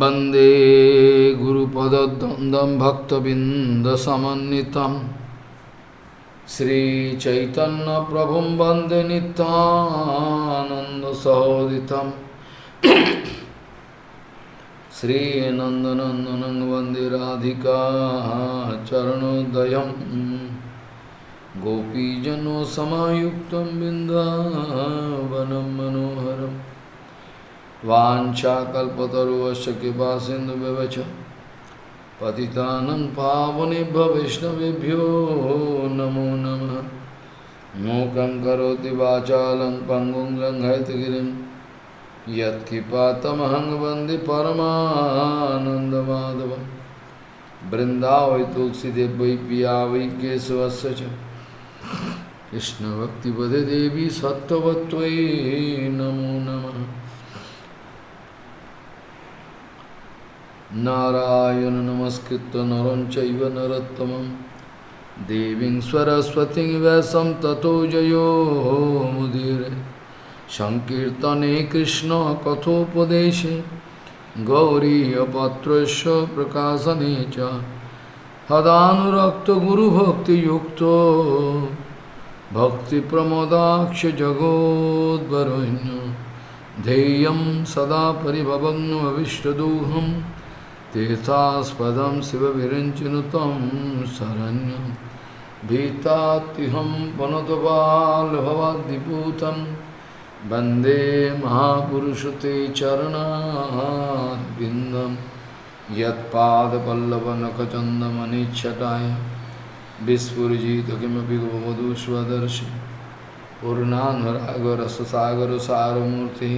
वंदे गुरुपदद्वन्द्वं भक्तबिन्दसमन्नितं श्रीचैतन्यप्रभुं वंदे नितानन्दसहोदितं श्रीनन्दनन्दनं वंदे राधिका चरणोदयं गोपीजनोसमायुक्तं बिन्दावनं मनोहरम् वाञ्छाकल्पतरुवश्च कृपा सिन्धुव्यवच पतितानं पावनेभ्य वैष्णवेभ्यो नमो नमः। मूकं करोति वाचालं पङ्गुं लङ्घयतगिरिं। यत्कृपातमहं वंदे परमानन्दमाधवं तुलसीदेव पिया वै केशवस्य देवी सत्त्ववत्त्वयि नमो नमः। नारायण नमस्कृत्य नरं चैव नरोत्तमं देवीं सरस्वतीं व्यासं ततो जयो मुदीरे। सङ्कीर्तने कृष्णकथोपदेशे गौरीयपत्रस्य प्रकाशने च। हदानुरक्तगुरुभक्तियुक्तो भक्तिप्रमोदाक्षजगोद्वरुण्य ध्येयं सदा परिभवग्नमविष्टदोहम् तीर्थास्पदम शिव विरंचनुत शरण्यम भीताहम वनतपालभवदीपूत वंदे महापुरुष ते चरणारिंदम यदपल्लवनखचंदमनिछटाय विस्फुजित किमें गोवधु स्वदर्शी पूर्णानुरागरससागर सारूर्ति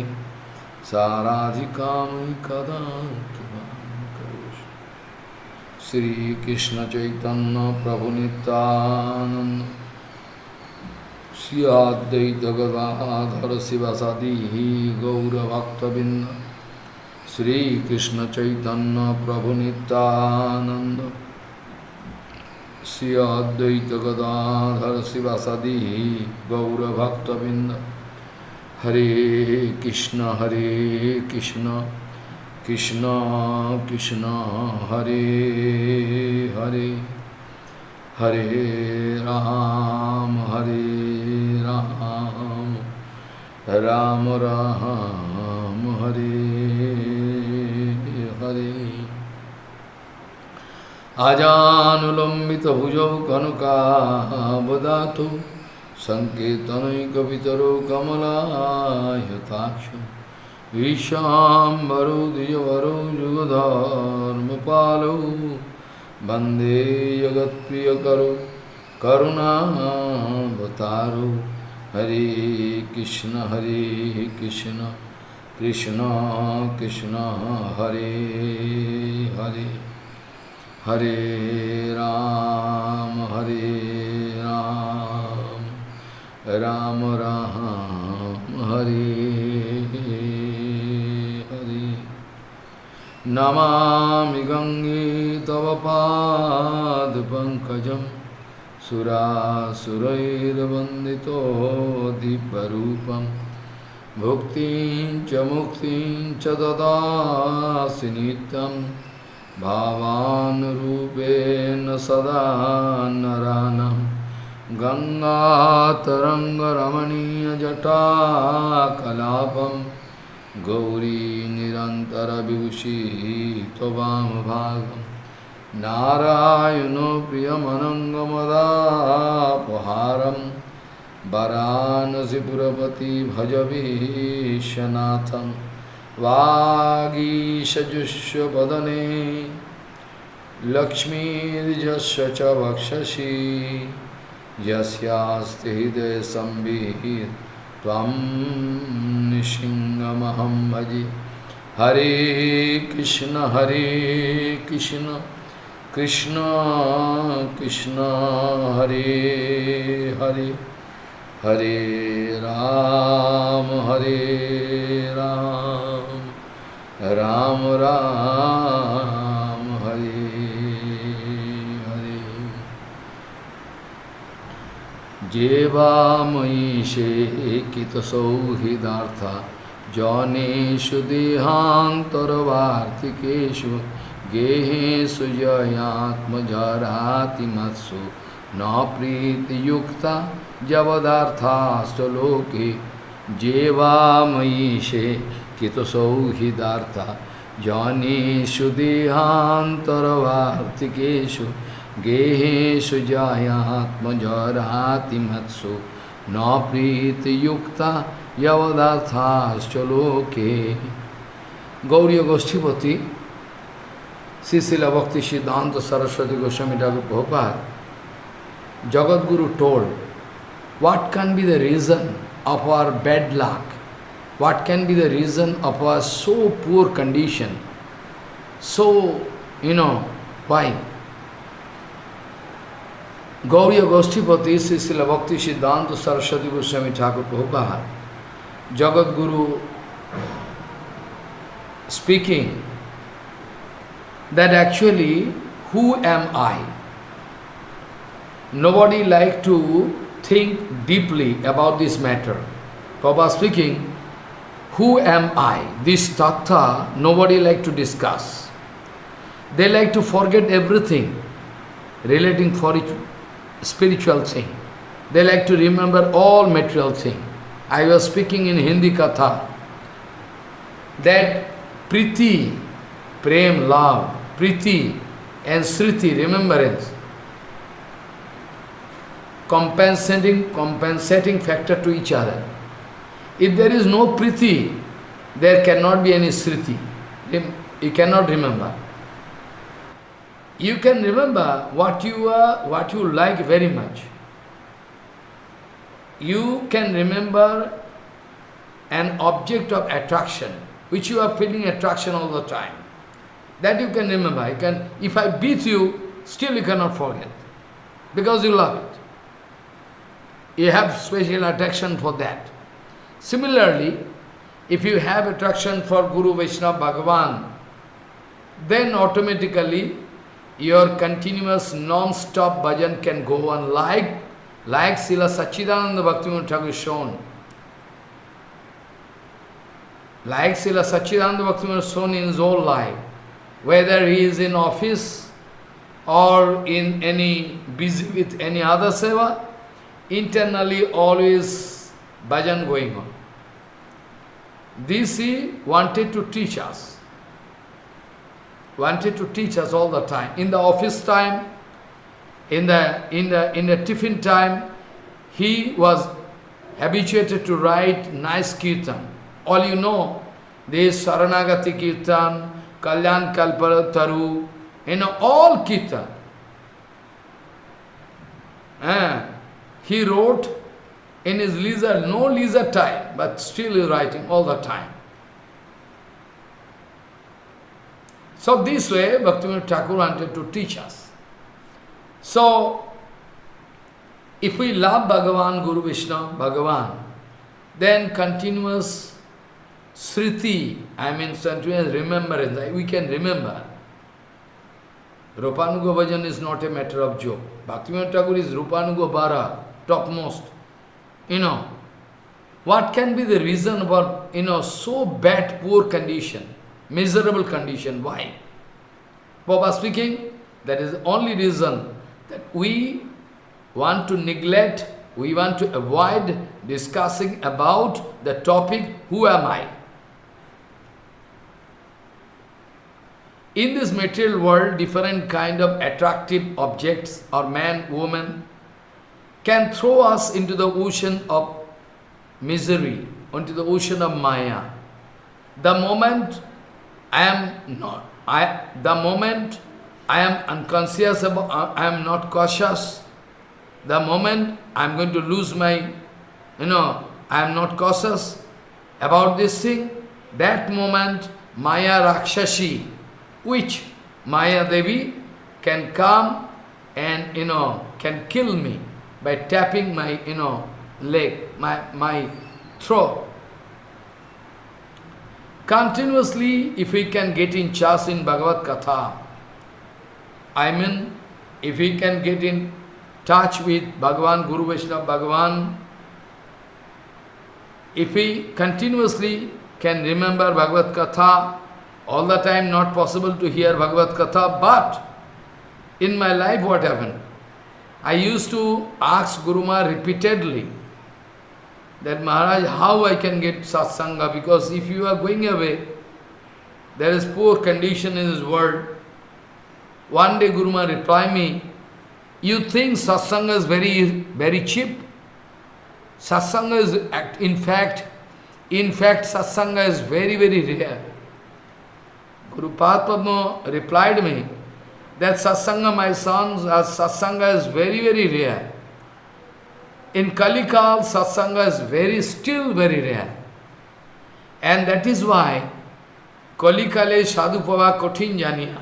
साराधिका कदा Prabhu Nityananda Sri Advaita Gadadhara Srivasadi Gaura Bhaktavinda Sri Krishna Chaitanya Prabhu Nityananda Sri Advaita Gadadhara Srivasadi Gaura Bhaktavinda Hare Krishna Hare Krishna Krishna Krishna Krishna, Hare Hare. हरे राम हरे Ram. Ram Ram, Hare Hare. आजानुलंबित भुजौ कनकाबदातु संकेतनैकवितरो कमलायताक्षम् Dijavaro Jugadharmapalo Bande Jagat Priyakaro Karunavataru Hare Krishna Hare Krishna Krishna Krishna Hare Hare Hare Ram Hare Ram Ram Ram Hare Namami गङ्गे तव पादपङ्कजं सुरासुरैर्वन्दितो दिव्यरूपं। भुक्तिं च मुक्तिं च ददासि नित्यं। भावानुरूपेण सदा नरानं। गङ्गातरङ्गरमणीयजटाकलापम् गौरी निरन्तरविभूषी त्ववामभागं नारायणो प्रियमनङ्गमदापहारं। वरानसिपुरपति भजवीशनाथं वागीशजुष्वदने लक्ष्मीर्जस्य च वक्षसि यस्यास्ति हृदयसंविहित त्वं निशिङ्गमहं भजे। हरे कृष्ण हरे कृष्ण कृष्ण कृष्ण, हरे हरे हरे राम हरे राम। राम राम जेवामयि शेकितसौहृदार्था जनेषु देहान्तरवार्तिकेषु गेहेषु जयात्मजरातिमत्सु न प्रीतियुक्ता जवदार्थाश्च लोके जेवामयीशे कितसौहिदार्था जनेषु देहान्तरवार्तिकेषु गेहेषु जायात्मजरातिमत्सु न प्रीतियुक्ता यवदार्थाश्च लोके Gauri गोष्ठीपति Sisila Bhakti Siddhanta Saraswati Goswami Thakur Prabhupada, Jagat Guru told, what can be the reason of our bad luck? What can be the reason of our so poor condition? So, you know, why? Gauriya Goshtipati Srila Bhakti Siddhanta Saraswati Goswami Thakur Prabhupada, Jagat Guru speaking that actually, who am I? Nobody like to think deeply about this matter. Prabhupada speaking, who am I? This tattva, nobody like to discuss. They like to forget everything relating for it, spiritual thing. They like to remember all material thing. I was speaking in Hindi Katha that Priti, Prem, love, Priti and Sriti, remembrance, compensating, compensating factor to each other. If there is no Priti, there cannot be any Sriti. You cannot remember. You can remember what you are, what you like very much. You can remember an object of attraction, which you are feeling attraction all the time. That you can remember. You can, if I beat you, still you cannot forget. Because you love it. You have special attraction for that. Similarly, if you have attraction for Guru Vaishnava Bhagavan, then automatically your continuous non-stop bhajan can go on like, like Srila Sachidananda Bhaktivinoda Thakur shown. Like Srila Sachidananda Bhaktivinoda shown in his whole life whether he is in office or in any busy with any other seva, internally always bhajan going on. This he wanted to teach us. Wanted to teach us all the time. In the office time, in the in the in the tiffin time, he was habituated to write nice kirtan. All you know, this Saranagati kirtan, Kalyan Kalpataru, you know, all Kirtan. Uh, he wrote in his leisure, no leisure time, but still he writing all the time. So this way, Bhaktivinoda Thakur wanted to teach us. So, if we love Bhagavan, Guru Vishnu, Bhagavan, then continuous Sriti, I mean continuous remembrance, we can remember. Rupanuga Bhajan is not a matter of joke. Bhaktivinoda Thakur is Rupanuga Bara, topmost. You know, what can be the reason for, you know, so bad, poor condition, miserable condition? Why? Baba speaking, that is the only reason that we want to neglect, we want to avoid discussing about the topic, who am I? In this material world, different kind of attractive objects or man, woman can throw us into the ocean of misery, into the ocean of Maya. The moment I am not, I, the moment I am unconscious about, uh, I am not cautious, the moment I am going to lose my, you know, I am not cautious about this thing, that moment Maya Rakshashi, which Maya Devi can come and, you know, can kill me by tapping my, you know, leg, my, my throat. Continuously, if we can get in chas in Bhagavad Katha, I mean, if we can get in touch with Bhagavan, Guru Vaishnava Bhagavan, if we continuously can remember Bhagavad Katha, all the time not possible to hear Bhagavad Katha, but in my life what happened? I used to ask Guru Guruma repeatedly that Maharaj, how I can get satsanga, because if you are going away, there is poor condition in this world. One day Guruma replied me, you think satsanga is very, very cheap? Satsanga is, in fact, in fact, satsanga is very, very rare. Guru Padma replied me that satsanga, my sons, satsanga is very, very rare. In Kalikal, satsanga is very, still very rare. And that is why Kalikale Sadhupava Kothin Janiya.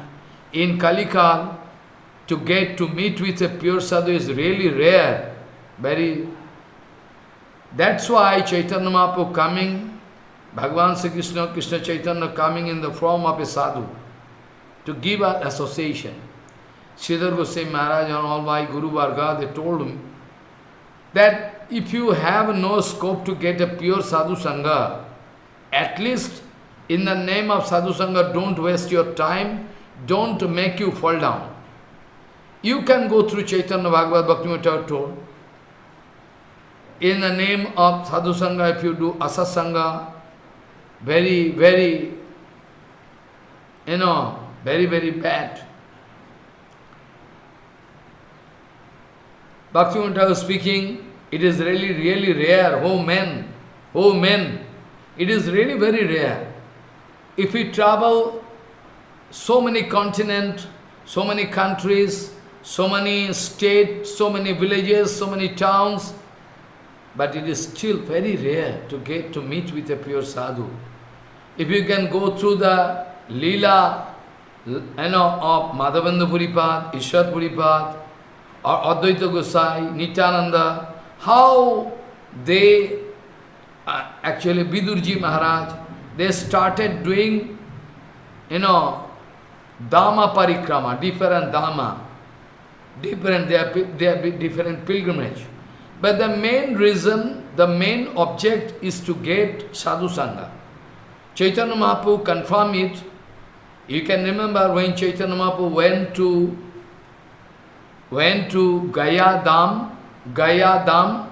In Kalikal, to get to meet with a pure sadhu is really rare, very that's why Chaitanya Mahaprabhu coming, Bhagavan Sri Krishna, Krishna Chaitanya coming in the form of a sadhu to give us association. Sridhar Goswami Maharaj and all my Guru Varga, they told him that if you have no scope to get a pure sadhu sangha, at least in the name of sadhu sangha, don't waste your time, don't make you fall down. You can go through Chaitanya Bhagavad Bhakti told, in the name of sadhu sangha, if you do asa sangha, very, very, you know, very, very bad. Bhaktivinoda was speaking, it is really, really rare, oh men, oh men, it is really very rare. If we travel so many continents, so many countries, so many states, so many villages, so many towns, but it is still very rare to get to meet with a pure sadhu. If you can go through the lila, you know, of Madhavendra Puripad, Ishwar or Advaita Gosai, Nityananda, how they, uh, actually Vidurji Maharaj, they started doing, you know, Dhamma Parikrama, different Dhamma, different, they are, they are different pilgrimage. But the main reason, the main object is to get sadhu sangha. Chaitanya Mahaprabhu confirmed it. You can remember when Chaitanya Mahaprabhu went to went to Gaya Dham, Gaya Dham,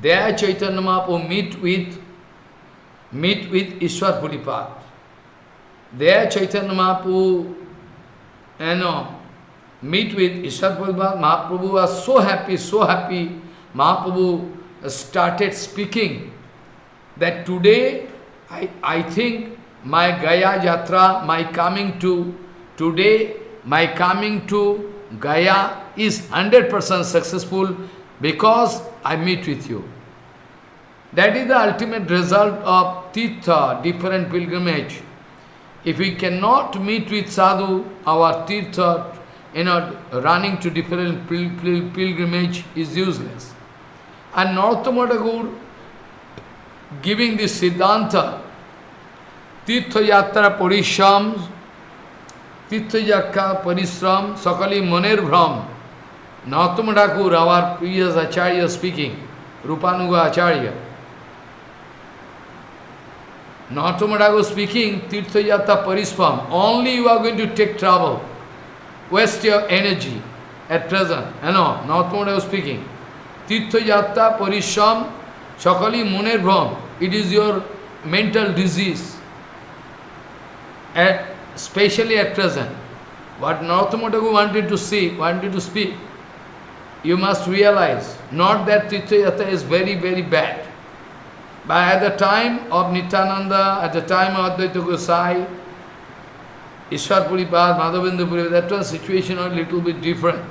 there Chaitanya Mahaprabhu meet with meet with Ishwar Puripad. There Chaitanya Mahaprabhu, you know, meet with Ishwar Puripad. Mahaprabhu was so happy, so happy Mahaprabhu started speaking that today I, I think my Gaya Jatra, my coming to, today my coming to Gaya is 100% successful because I meet with you. That is the ultimate result of Tirtha, different pilgrimage. If we cannot meet with sadhu, our Tirtha, you know, running to different pil pil pilgrimage is useless. And Narottama giving this Siddhanta, Tirtha Yatra Parishram, तीर्थजाख्या परिश्रम, सकली मनेर भ्रम। नौतम ठाकुर आवार प्रिय आचार्य speaking रूपानुग आचार्य। नौतम Thakur speaking तीर्थयात्रा, परिश्रम। Only you are going to take travel waste your energy at present है no नौतम Thakur speaking तीर्थयात्रा, परिश्रम, सकली मनेर भ्रम। It is your mental disease at especially at present. What Narottama wanted to see, wanted to speak, you must realize, not that Tirtha is very, very bad. But at the time of Nityananda, at the time of Advaita Gosai, Ishwar Puripad, Madhavendra Puripad, that was situation a little bit different.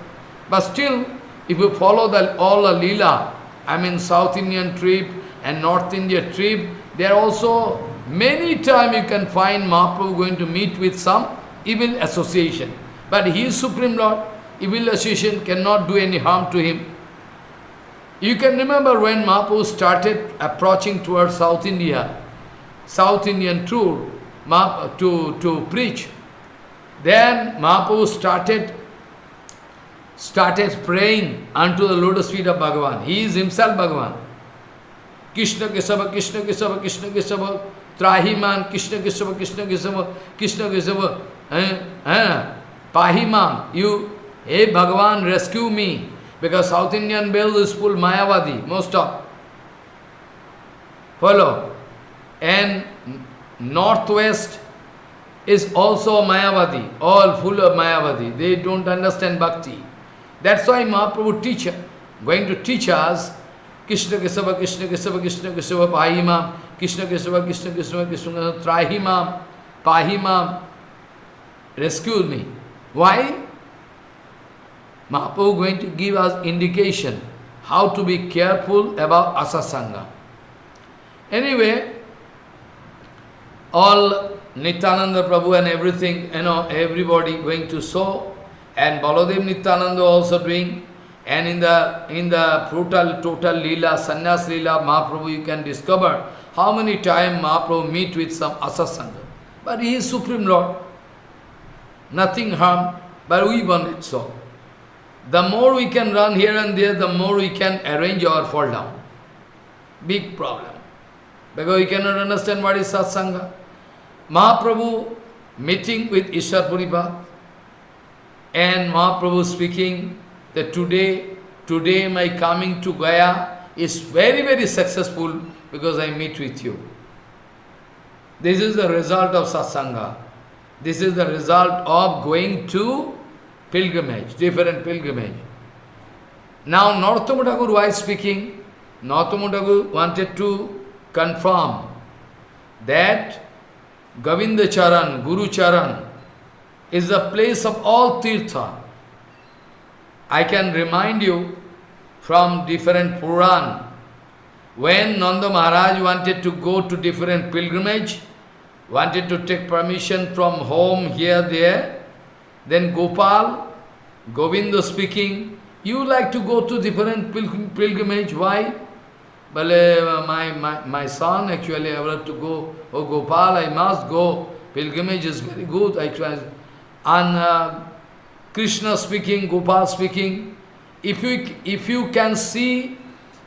But still, if you follow the, all the lila, I mean South Indian trip and North India trip, they are also many times you can find Mahaprabhu going to meet with some evil association. But he is Supreme Lord. Evil association cannot do any harm to him. You can remember when Mahaprabhu started approaching towards South India, South Indian tour, to, to preach. Then Mahaprabhu started started praying unto the lotus feet of Bhagavan. He is himself Bhagavan. Krishna Kesava, Krishna Kesava, Krishna Kesava, Trahiman, Krishna Kesava, Krishna Kesava, Krishna Kesava, eh, eh, Pahimam, you, hey Bhagavan, rescue me. Because South Indian belt is full Mayavadi, most of. Follow. And northwest is also Mayavadi, all full of Mayavadi. They don't understand bhakti. That's why Mahaprabhu teacher, going to teach us Krishna Kesava, Krishna Kesava, Krishna Kesava, Pahimam, Krishna Kesava, Krishna Kesava, Krishna Kesava, Trahimam, Pahimam, rescue me. Why? Mahaprabhu going to give us indication how to be careful about asasanga. Anyway, all Nityananda Prabhu and everything, you know, everybody going to show, and Baladev Nityananda also doing, and in the in the total total lila, sannyas lila, Mahaprabhu you can discover how many times Mahaprabhu meet with some asasanga. But he is Supreme Lord. Nothing harm, but we want it so. The more we can run here and there, the more we can arrange our fall down. Big problem. Because we cannot understand what is satsanga. Mahaprabhu meeting with Ishwar Puripad and Mahaprabhu speaking that today, today my coming to Gaya is very, very successful because I meet with you. This is the result of satsanga. This is the result of going to pilgrimage, different pilgrimage. Now Narottam Thakur, why speaking? Narottam Thakur wanted to confirm that Govinda Charan, Guru Charan, is the place of all tirtha. I can remind you from different Puran, when Nanda Maharaj wanted to go to different pilgrimage, wanted to take permission from home, here, there, then Gopal, Govinda speaking, you like to go to different pilgrimage, why? Uh, my, my, my son actually I have to go, oh Gopal, I must go, pilgrimage is very good, I try. And uh, Krishna speaking, Gopal speaking, if you, if you can see,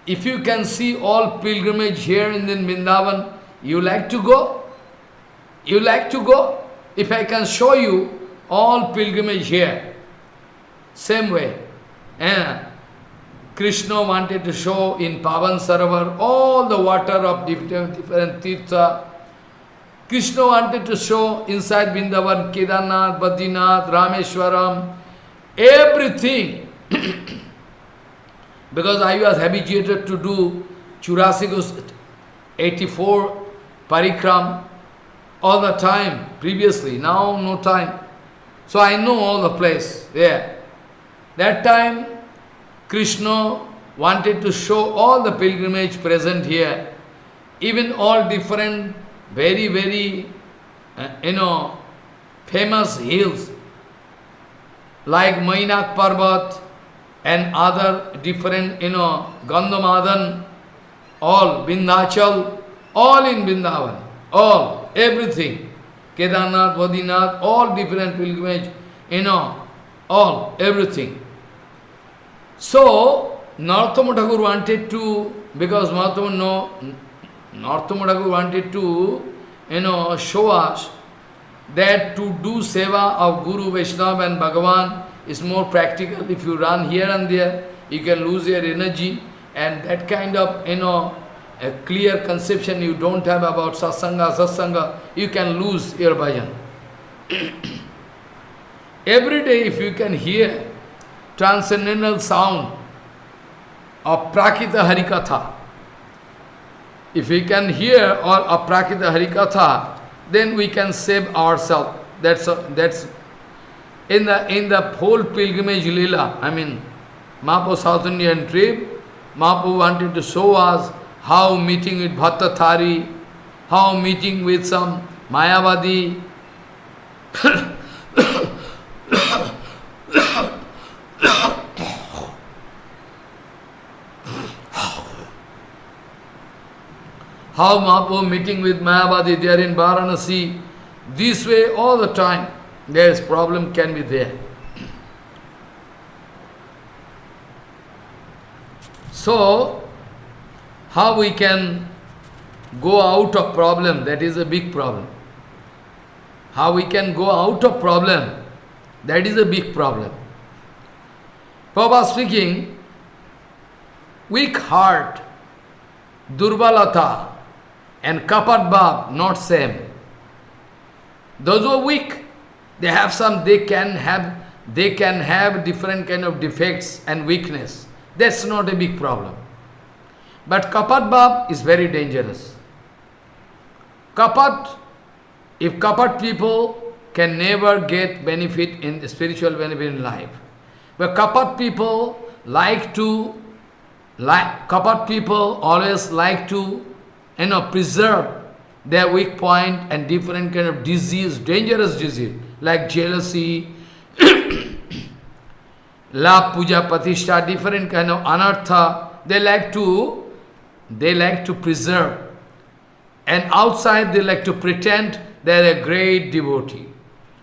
if you can see all pilgrimage here in the Vrindavan, you like to go? You like to go? If I can show you all pilgrimage here. Same way. And Krishna wanted to show in Pavan Sarovar all the water of different, different tirtha. Krishna wanted to show inside Vrindavan, Kedarnath, Badrinath, Rameshwaram, everything. because I was habituated to do Churasikus 84 parikram all the time previously, now no time. So I know all the place there. That time, Krishna wanted to show all the pilgrimage present here, even all different, very, very, uh, you know, famous hills, like Mainak Parbat and other different, you know, Gandhamadan, all, Vindhachal, all in Vrindavan, all, everything. Kedarnath, Badrinath, all different pilgrimage, you know, all, everything. So, Narottama Thakur wanted to, because Mahatma no, Narottama Thakur wanted to, you know, show us that to do seva of Guru, Vaishnava and Bhagavan is more practical. If you run here and there, you can lose your energy and that kind of, you know, a clear conception you don't have about satsanga, satsanga, you can lose your bhajan. Every day if you can hear transcendental sound of Prakita Harikatha, if we can hear all of Prakita Harikatha, then we can save ourselves. That's that's in the in the whole pilgrimage lila. I mean, Mahaprabhu South Indian trip, Mahaprabhu wanted to show us how meeting with Bhattathari, how meeting with some Mayavadi. how Mahaprabhu meeting with Mayavadi there in Varanasi, this way all the time, there is problem can be there. So, how we can go out of problem, that is a big problem. How we can go out of problem, that is a big problem. Prabhupada speaking, weak heart, durbalata, and kapat not same. Those who are weak, they have some, they can have, they can have different kind of defects and weakness. That's not a big problem. But kapat bhav is very dangerous. Kapat, if kapat people can never get benefit in spiritual benefit in life. But kapat people like to, like kapat people always like to, you know, preserve their weak point and different kind of disease, dangerous disease, like jealousy, love, puja, patishtha, different kind of anartha, they like to, they like to preserve. And outside they like to pretend they are a great devotee.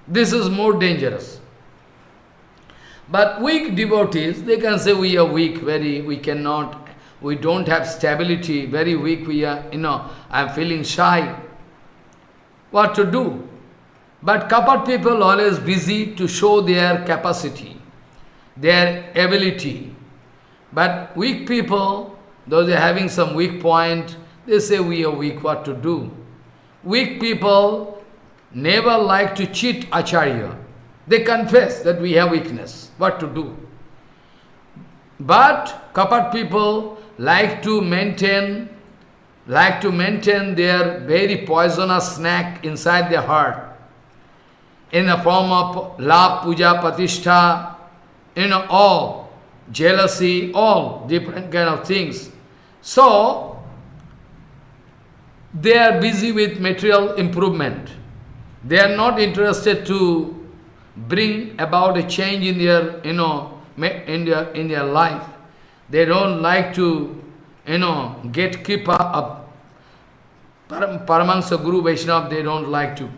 This is more dangerous. But weak devotees, they can say we are weak, very, we cannot we don't have stability, very weak, we are, you know, I am feeling shy. What to do? But kapat people always busy to show their capacity, their ability. But weak people, though they are having some weak point, they say we are weak, what to do? Weak people never like to cheat Acharya. They confess that we have weakness, what to do? But kapat people like to maintain like to maintain their very poisonous snack inside their heart in the form of love, puja, patishtha, you know, all, jealousy, all different kind of things. So, they are busy with material improvement. They are not interested to bring about a change in their, you know, in their, in their life. They don't like to, you know, get kripa of Param, Paramahansa Guru Vaishnava, they don't like to.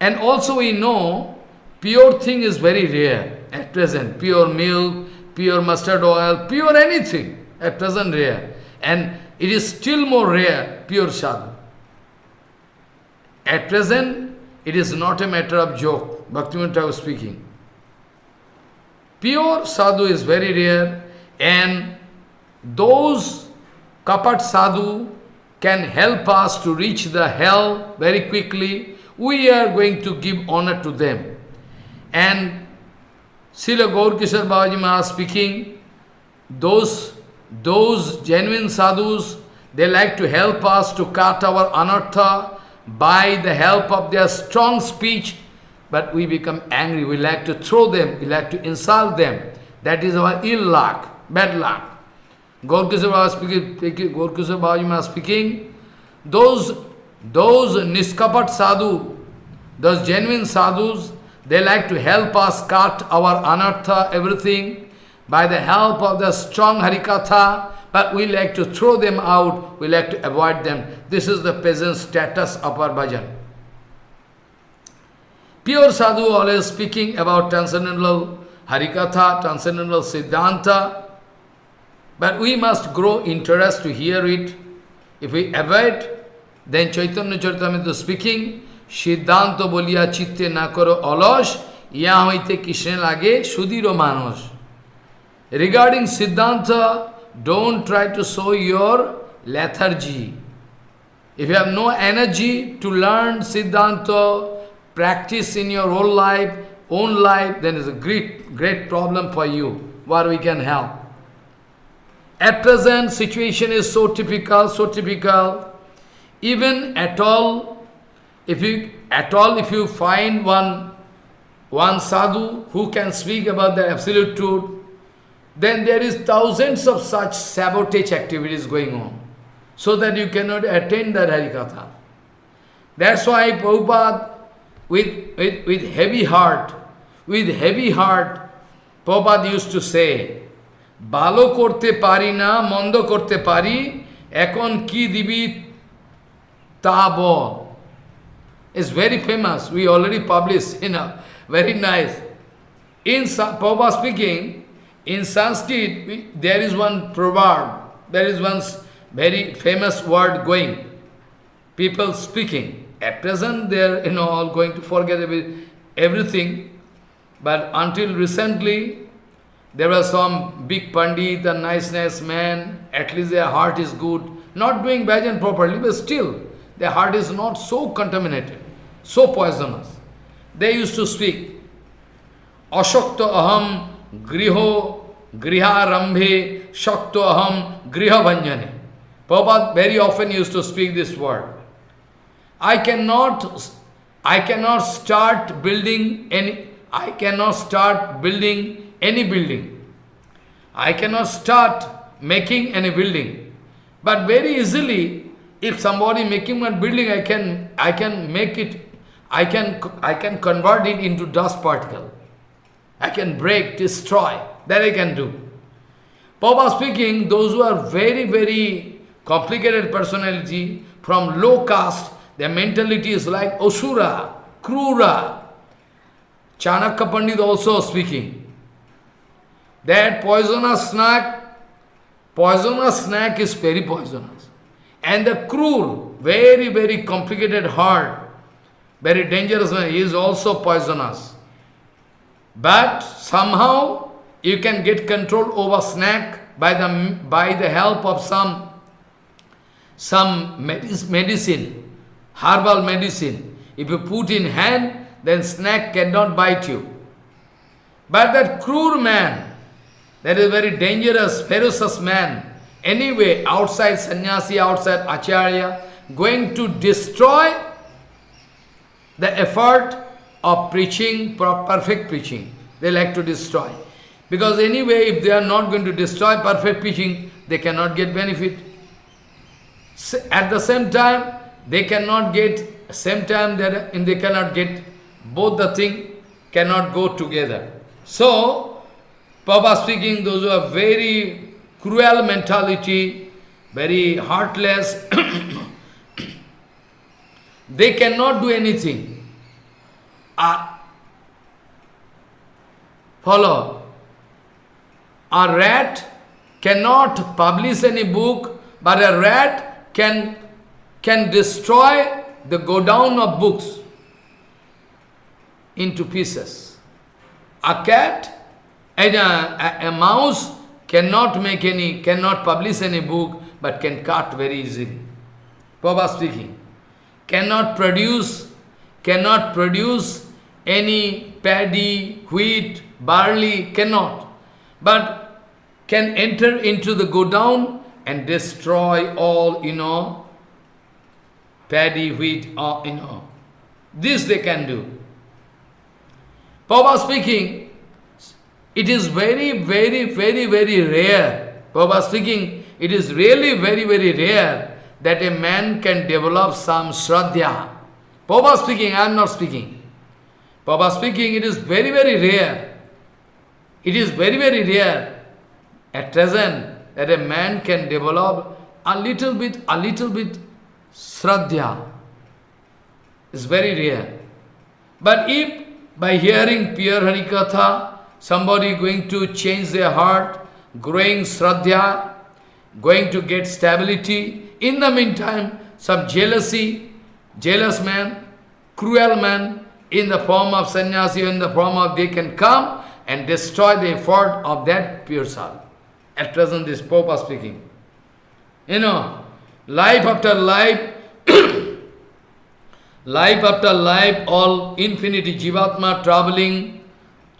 And also we know, pure thing is very rare at present. Pure milk, pure mustard oil, pure anything at present rare. And it is still more rare, pure sadhu. At present, it is not a matter of joke, Bhaktivinoda was speaking. Pure sadhu is very rare, and those kapat sadhu can help us to reach the hell very quickly, we are going to give honor to them. And Srila Gaurkishore Babaji Maharaj speaking, those, those genuine sadhus, they like to help us to cut our anartha by the help of their strong speech, but we become angry, we like to throw them, we like to insult them. That is our ill luck bad luck. Speaking, Gaurkishore Babaji was speaking, those, those niskapat sadhu, those genuine sadhus, they like to help us cut our anartha, everything, by the help of the strong harikatha, but we like to throw them out, we like to avoid them. This is the peasant status of our bhajan. Pure sadhu always speaking about transcendental harikatha, transcendental siddhanta, but we must grow interest to hear it. If we avoid, then Chaitanya Charitamrita speaking, Siddhanta bolia chitte na karo alash, ya hoite Krishna lage sudiro manos. Regarding Siddhanta, don't try to show your lethargy. If you have no energy to learn Siddhanta, practice in your whole life, own life, then it's a great, great problem for you, where we can help. At present, situation is so typical, so typical even at all, if you at all if you find one one sadhu who can speak about the absolute truth, then there is thousands of such sabotage activities going on, so that you cannot attain hari Harikatha. That's why Prabhupada, with, with, with heavy heart, with heavy heart, Prabhupada used to say, Balo korte pari na, mondo korte pari, ekon ki dibi Tabo. It's very famous. We already published, you know, very nice. In Prabhupada speaking, in Sanskrit, we, there is one proverb, there is one very famous word going. People speaking. At present, they are you know, all going to forget everything. But until recently, there were some big pandit a nice, nice man. At least their heart is good. Not doing bhajan properly, but still their heart is not so contaminated, so poisonous. They used to speak, Ashokta aham griho griharambhe shakto aham griha Prabhupada very often used to speak this word. I cannot, I cannot start building any, I cannot start building any building. I cannot start making any building. But very easily, if somebody making one building, I can, I can make it, I can, I can convert it into dust particle. I can break, destroy. That I can do. Papa speaking, those who are very, very complicated personality, from low caste, their mentality is like Osura, Krura. Chanakya Pandit also speaking. That poisonous snake, poisonous snake is very poisonous. And the cruel, very, very complicated heart, very dangerous one, is also poisonous. But somehow you can get control over snake by the, by the help of some, some medicine herbal medicine. If you put in hand, then snake cannot bite you. But that cruel man, that is very dangerous, ferocious man, anyway, outside sannyasi, outside acharya, going to destroy the effort of preaching, perfect preaching. They like to destroy. Because anyway, if they are not going to destroy perfect preaching, they cannot get benefit. At the same time, they cannot get, same time they cannot get, both the thing cannot go together. So, Papa speaking, those who are very cruel mentality, very heartless, they cannot do anything. Uh, follow. A rat cannot publish any book, but a rat can can destroy the godown of books into pieces. A cat and a, a, a, mouse cannot make any, cannot publish any book, but can cut very easily. Papa speaking. Cannot produce, cannot produce any paddy, wheat, barley, cannot. But can enter into the godown and destroy all, you know, paddy, wheat, or, you know. This they can do. Papa speaking, it is very, very, very, very rare. Papa speaking, it is really very, very rare that a man can develop some shraddha. Papa speaking, I am not speaking. Papa speaking, it is very, very rare. It is very, very rare at present that a man can develop a little bit, a little bit Shraddha It's very rare. But if by hearing pure Harikatha, somebody going to change their heart, growing Shraddha, going to get stability, in the meantime, some jealousy, jealous man, cruel man, in the form of sannyasi, in the form of they can come and destroy the effort of that pure soul. At present, this Pope is speaking. You know, life after life, life after life, all infinity Jivatma traveling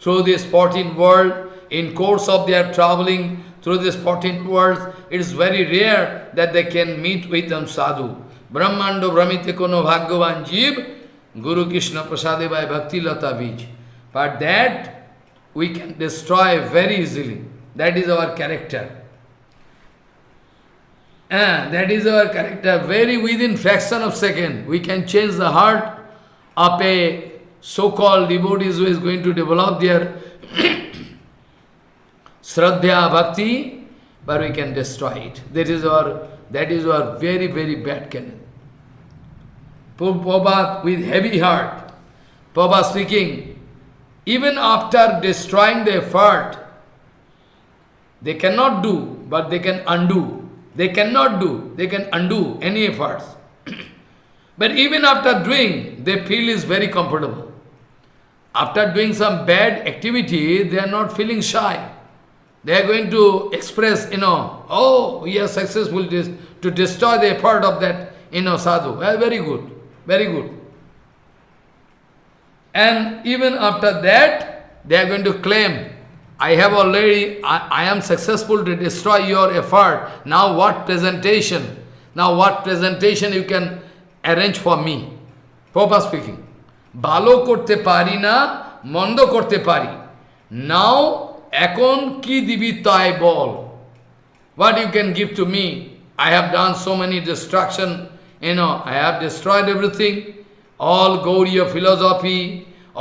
through this 14 world, in course of their traveling through this 14 world, it is very rare that they can meet with them sadhu. Brahmando Brahmite Kono Bhagavan Jeev, Guru Krishna Prasade by Bhakti Lata Bij. But that we can destroy very easily. That is our character. Uh, that is our character. Very within fraction of second, we can change the heart of a so-called devotees who is going to develop their Shraddha Bhakti, but we can destroy it. That is our, that is our very, very bad canon. Prabhupada with heavy heart, Prabhupada speaking, even after destroying the effort, they cannot do, but they can undo. They cannot do, they can undo any efforts. but even after doing, they feel is very comfortable. After doing some bad activity, they are not feeling shy. They are going to express, you know, oh, we are successful to destroy the effort of that, you know, sadhu. Well, very good, very good. And even after that, they are going to claim, I have already, I, I am successful to destroy your effort. Now what presentation? Now what presentation you can arrange for me? Papa speaking. Balo korte pari na, mondo korte pari. Now এখন কি দিবি তাই বল what you can give to me i have done so many destruction you know i have destroyed everything all gauriya philosophy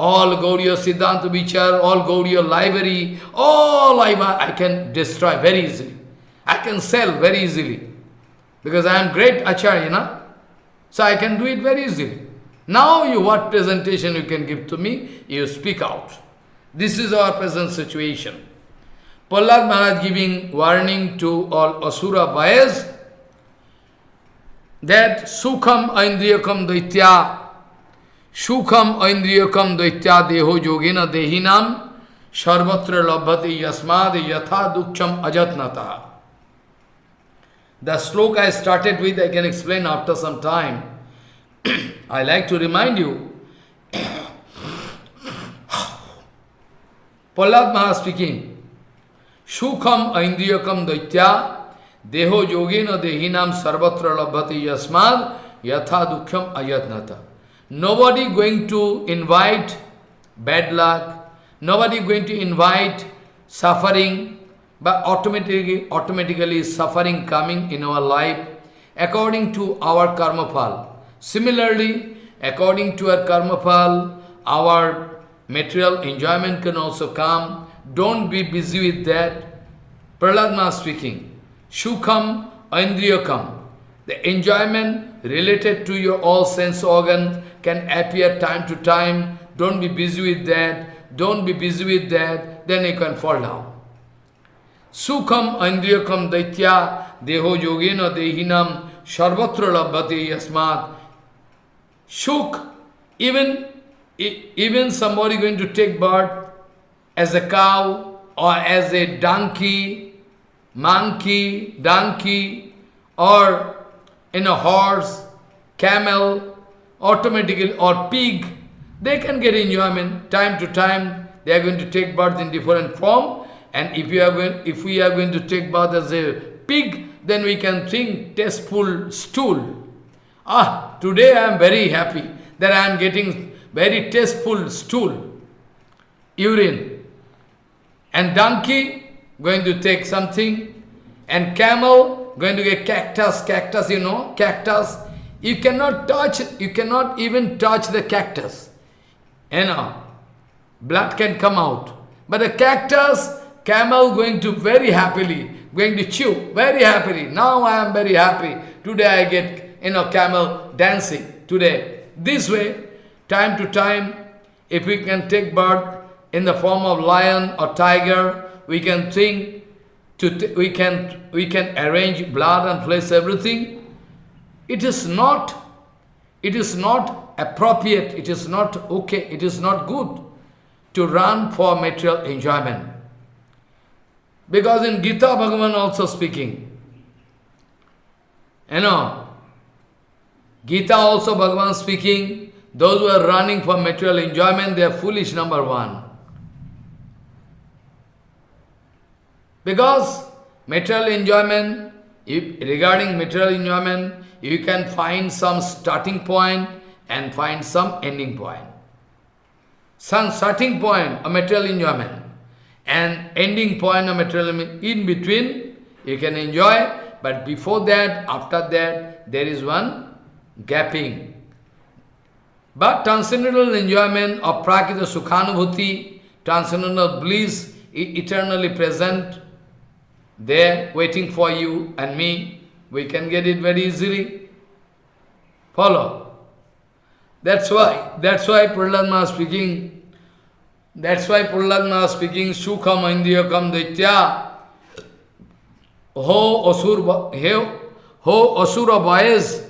all gauriya siddhanta vichar all gauriya library all I, I can destroy very easily i can sell very easily because i am great acharya you know? so i can do it very easily now you what presentation you can give to me you speak out this is our present situation. Prahlad Maharaj giving warning to all Asura buyers that Sukham Aindriyakam Daitya Sukham Aindriyakam Daitya Deho Yogena Dehinam Sarvatra Labhati Yasmad Yatha Dukcham Ajatnata. The sloka I started with, I can explain after some time. I like to remind you Prahlad Maharaj speaking, Sukham Aindriyakam Daitya Deho Yogena Dehinam Sarvatra Labhati Yasmad Yatha Dukhyam Ayatnata. Nobody going to invite bad luck, nobody going to invite suffering, but automatically, automatically suffering coming in our life according to our karma pal. Similarly, according to our karma pal, our material enjoyment can also come. Don't be busy with that. Prahlad speaking. Shukham Aindriyakam. The enjoyment related to your all sense organs can appear time to time. Don't be busy with that. Don't be busy with that. Then you can fall down. Sukham Aindriyakam Daitya Deho Yogena Dehinam Sarvatra Labhati Yasmat. Shuk, even even somebody going to take birth as a cow or as a donkey, monkey, donkey, or in a horse, camel, automatically, or pig, they can get enjoyment time to time. They are going to take birth in different form. And if, you are going, if we are going to take birth as a pig, then we can think tasteful stool. Ah, today I am very happy that I am getting very tasteful stool, urine. And donkey going to take something, and camel going to get cactus, cactus, you know, cactus. You cannot touch, you cannot even touch the cactus. You know, blood can come out. But the cactus, camel going to very happily, going to chew very happily. Now I am very happy. Today I get, you know, camel dancing today. This way, Time to time, if we can take birth in the form of lion or tiger, we can think, to we, can, we can arrange blood and flesh, everything. It is not, it is not appropriate, it is not okay, it is not good to run for material enjoyment. Because in Gita Bhagavan also speaking, you know, Gita also Bhagavan speaking, those who are running for material enjoyment, they are foolish, number one. Because material enjoyment, if, regarding material enjoyment, you can find some starting point and find some ending point. Some starting point of material enjoyment and ending point of material enjoyment. In between, you can enjoy, but before that, after that, there is one gapping. But transcendental enjoyment of Prakita Sukhanubhuti, transcendental bliss, eternally present, there, waiting for you and me, we can get it very easily. Follow. That's why, that's why Prahlad speaking, that's why Prahlad speaking, Sukham Indriyakam Daitya. Ho Asura, ho Asura boys,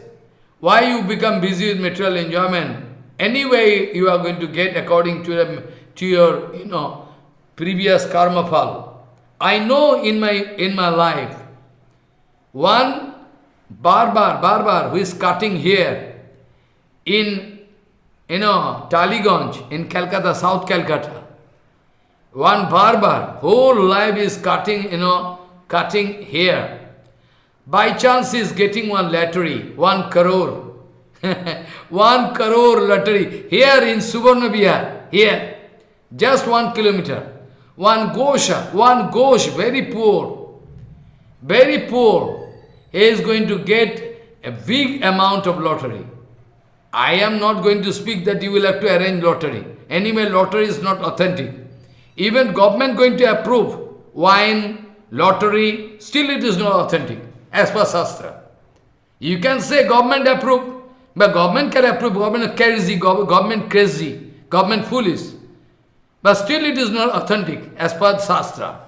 why you become busy with material enjoyment? Anyway, you are going to get according to, to your, you know, previous karma fall. I know in my, in my life, one barbar, barbar who is cutting here in, you know, Taliganj in Calcutta, South Calcutta. One barbar, whole life is cutting, you know, cutting hair. By chance he is getting one lottery, one crore. one crore lottery. Here in Suvarna here, just one kilometer. One Gosha, one Gosh, very poor, very poor, he is going to get a big amount of lottery. I am not going to speak that you will have to arrange lottery. Anyway, lottery is not authentic. Even government going to approve wine, lottery, still it is not authentic, as per Shastra. You can say government approve, but government can approve, government crazy, government crazy, government foolish. But still it is not authentic, as per Shastra.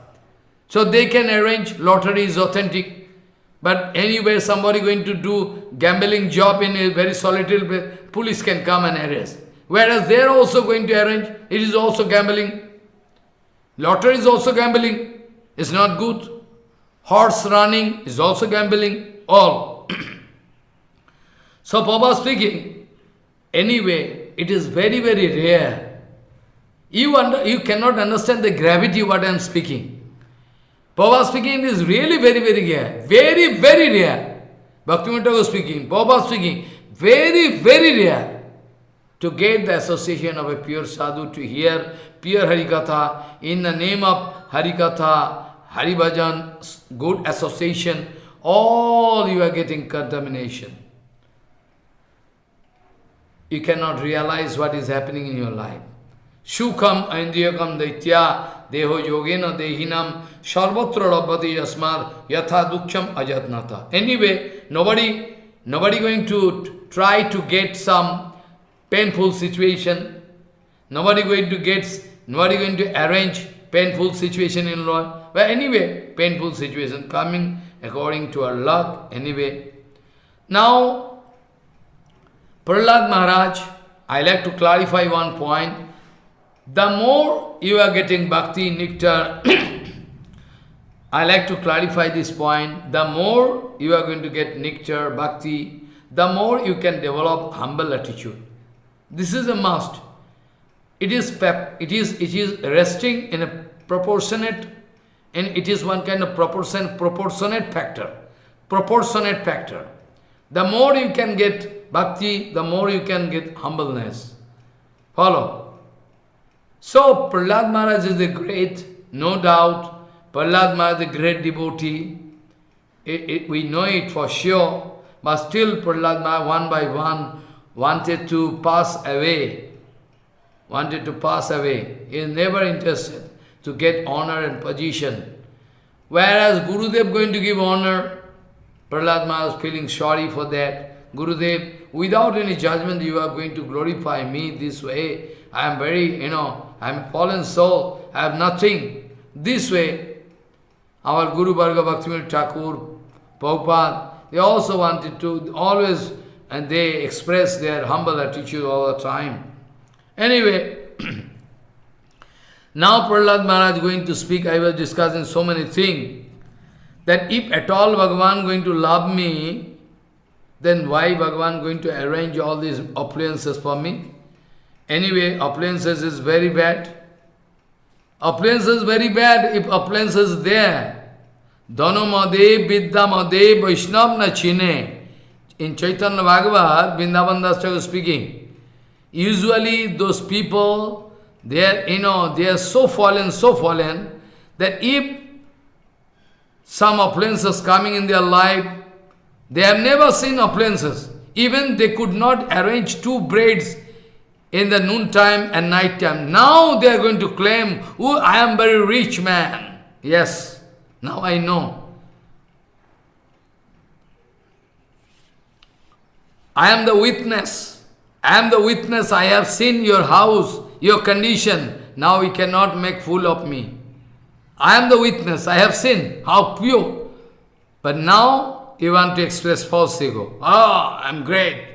So they can arrange, lottery is authentic. But anyway, somebody going to do gambling job in a very solitary place, police can come and arrest. Whereas they are also going to arrange, it is also gambling. Lottery is also gambling. It's not good. Horse running is also gambling. All. so Papa speaking, anyway, it is very, very rare. You, under, you cannot understand the gravity of what I am speaking. Papa speaking is really very, very rare. Very, very rare. Bhaktivinoda was speaking, Papa speaking, very, very rare to get the association of a pure sadhu, to hear pure Harikatha, in the name of Harikatha, Haribhajan, good association, all you are getting contamination. You cannot realize what is happening in your life. Shukham Aindriyakam Daitya Deho Yogena Dehinam Sarvatra Rabbati Yasmad Yatha Duksham Ajatnata. Anyway, nobody, nobody going to try to get some painful situation. Nobody going to get, nobody going to arrange painful situation in law. But anyway, painful situation coming according to our luck, anyway. Now, Prahlad Maharaj, I like to clarify one point. The more you are getting bhakti, nectar, I like to clarify this point. The more you are going to get nectar, bhakti, the more you can develop humble attitude. This is a must. It is it is it is resting in a proportionate and it is one kind of proportion proportionate factor. Proportionate factor. The more you can get bhakti, the more you can get humbleness. Follow. So Prahlad Maharaj is a great, no doubt, Prahlad Maharaj is a great devotee. It, it, we know it for sure, but still Prahlad Maharaj one by one wanted to pass away, wanted to pass away. He is never interested to get honor and position. Whereas Gurudev going to give honor, Prahlad Maharaj feeling sorry for that. Gurudev, without any judgment, you are going to glorify me this way. I am very, you know, I am fallen soul, I have nothing. This way, our Guru Bhargava Bhaktivinoda Thakur, Prabhupada, they also wanted to always and they express their humble attitude all the time. Anyway, now Prahlad Maharaj going to speak, I was discussing so many things, that if at all Bhagavan going to love me, then why Bhagavan going to arrange all these appliances for me? Anyway, appliances is very bad. Appliances very bad if appliances there. Dhanamade, Vidyamade, Vaishnav na chine in Chaitanya Bhagavat, Vrindavan Das speaking, usually those people, they are, you know, they are so fallen, so fallen, that if some appliances coming in their life, they have never seen appliances. Even they could not arrange two braids in the noontime and night time. Now they are going to claim, oh, I am very rich man. Yes, now I know. I am the witness. I am the witness. I have seen your house, your condition. Now you cannot make fool of me. I am the witness. I have seen how pure. But now you want to express false ego. Ah, oh, I'm great.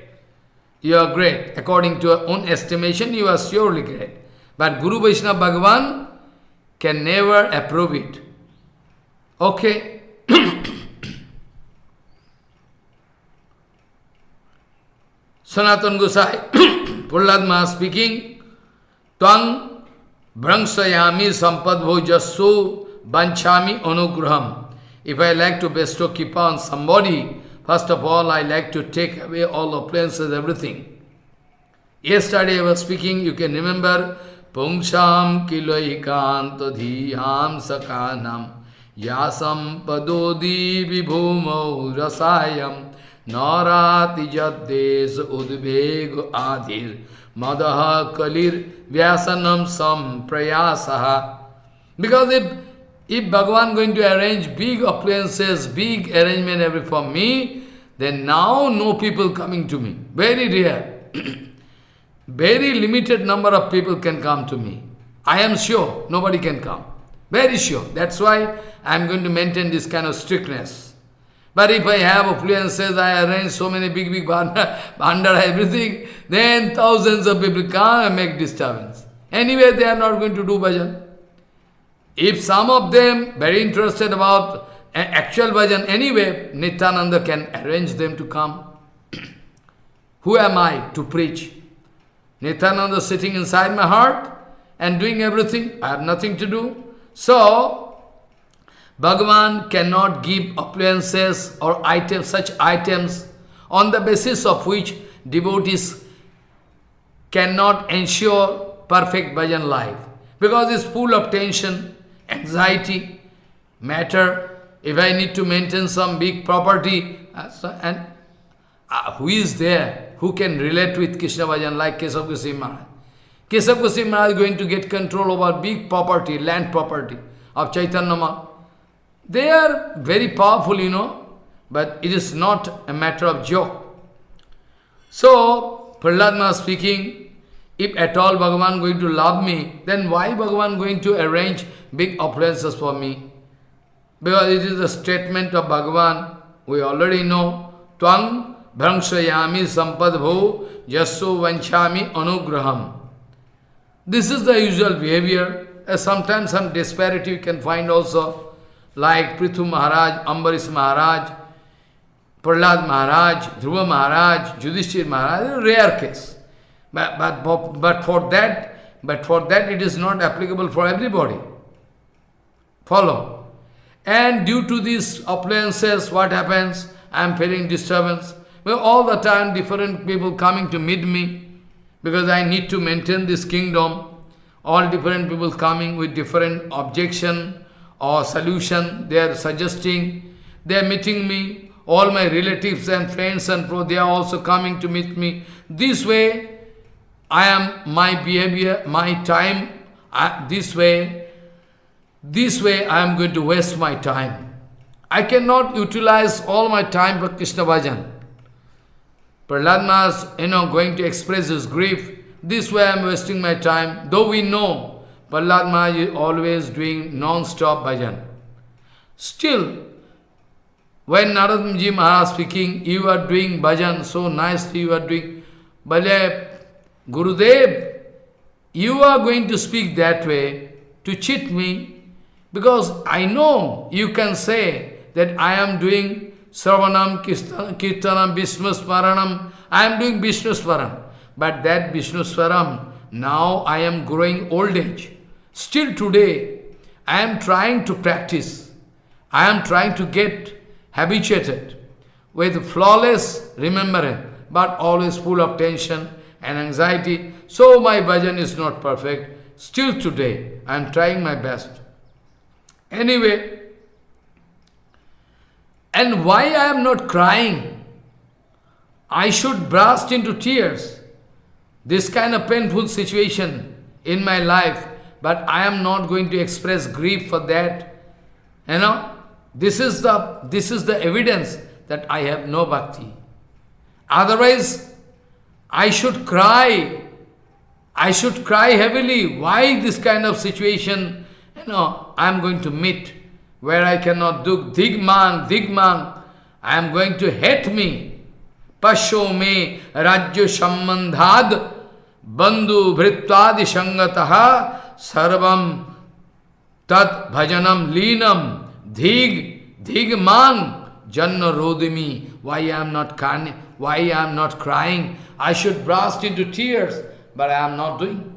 You are great. According to your own estimation, you are surely great. But Guru Vaishnava Bhagavan can never approve it. Okay. Sanatan Gosai, Prahlad speaking, Twang Brangshayami sampadvo jasu banchami anugraham. If I like to bestow kipa on somebody, first of all, I like to take away all appliances, everything. Yesterday I was speaking, you can remember, Pungsham kiloikanta dhiyam sakanam yasam padodi vibhumau rasayam narati jaddes udveg adhir madaha kalir vyasanam sam prayasaha. Because if, if Bhagavan going to arrange big appliances, big arrangement every for me, then now no people coming to me. Very rare. Very limited number of people can come to me. I am sure nobody can come. Very sure. That's why I am going to maintain this kind of strictness. But if I have affluences, I arrange so many big, big under everything, then thousands of people come and make disturbance. Anyway, they are not going to do bhajan. If some of them very interested about actual bhajan, anyway, Nityananda can arrange them to come. Who am I to preach? Nityananda sitting inside my heart and doing everything. I have nothing to do. So, Bhagavan cannot give appliances or items, such items on the basis of which devotees cannot ensure perfect bhajan life. Because it's full of tension, anxiety, matter. If I need to maintain some big property, uh, and uh, who is there who can relate with Krishna bhajan like Kesav Goswami Maharaj? Kesav Goswami Maharaj is going to get control over big property, land property of Chaitanya Maharaj. They are very powerful, you know, but it is not a matter of joke. So, Prahlad speaking, if at all Bhagavan going to love me, then why Bhagavan going to arrange big appliances for me? Because it is a statement of Bhagavan, we already know, Twang Bhrangsayami sampadbho yasso vanchami anugraham. This is the usual behavior. Sometimes some disparity you can find also like Prithu Maharaj, Ambarish Maharaj, Prahlad Maharaj, Dhruva Maharaj, Yudhishthir Maharaj, rare case. But, but, but for that, but for that it is not applicable for everybody. Follow. And due to these appliances, what happens? I am feeling disturbance. Well, all the time different people coming to meet me because I need to maintain this kingdom. All different people coming with different objection, or solution they are suggesting. They are meeting me. All my relatives and friends and pro, they are also coming to meet me. This way, I am, my behavior, my time, I, this way, this way I am going to waste my time. I cannot utilize all my time for Krishna Bhajan. Prahlad you know, going to express his grief. This way I am wasting my time. Though we know Prahlad Maharaj is always doing non-stop bhajan. Still, when Naradji Maharaj speaking, you are doing bhajan so nicely, you are doing, Bale, Gurudev, you are going to speak that way to cheat me, because I know you can say that I am doing Sravanam, Kirtanam, Vishnu Smaranam, I am doing Vishnu Swaram. But that Vishnu Swaram, now I am growing old age. Still today, I am trying to practice. I am trying to get habituated with flawless remembrance, but always full of tension and anxiety. So my bhajan is not perfect. Still today, I am trying my best. Anyway, and why I am not crying? I should burst into tears. This kind of painful situation in my life, but I am not going to express grief for that. You know, this is the this is the evidence that I have no bhakti. Otherwise, I should cry. I should cry heavily. Why this kind of situation, you know, I am going to meet. where I cannot do digmang, digmang, I am going to hate me. Pasho me rajya sambandhad bandhu vrittadi sangataha sarvam tat bhajanam linam dhig dhigmang janna rodimi. Why I am not crying? Why I am not crying? I should burst into tears, but I am not doing.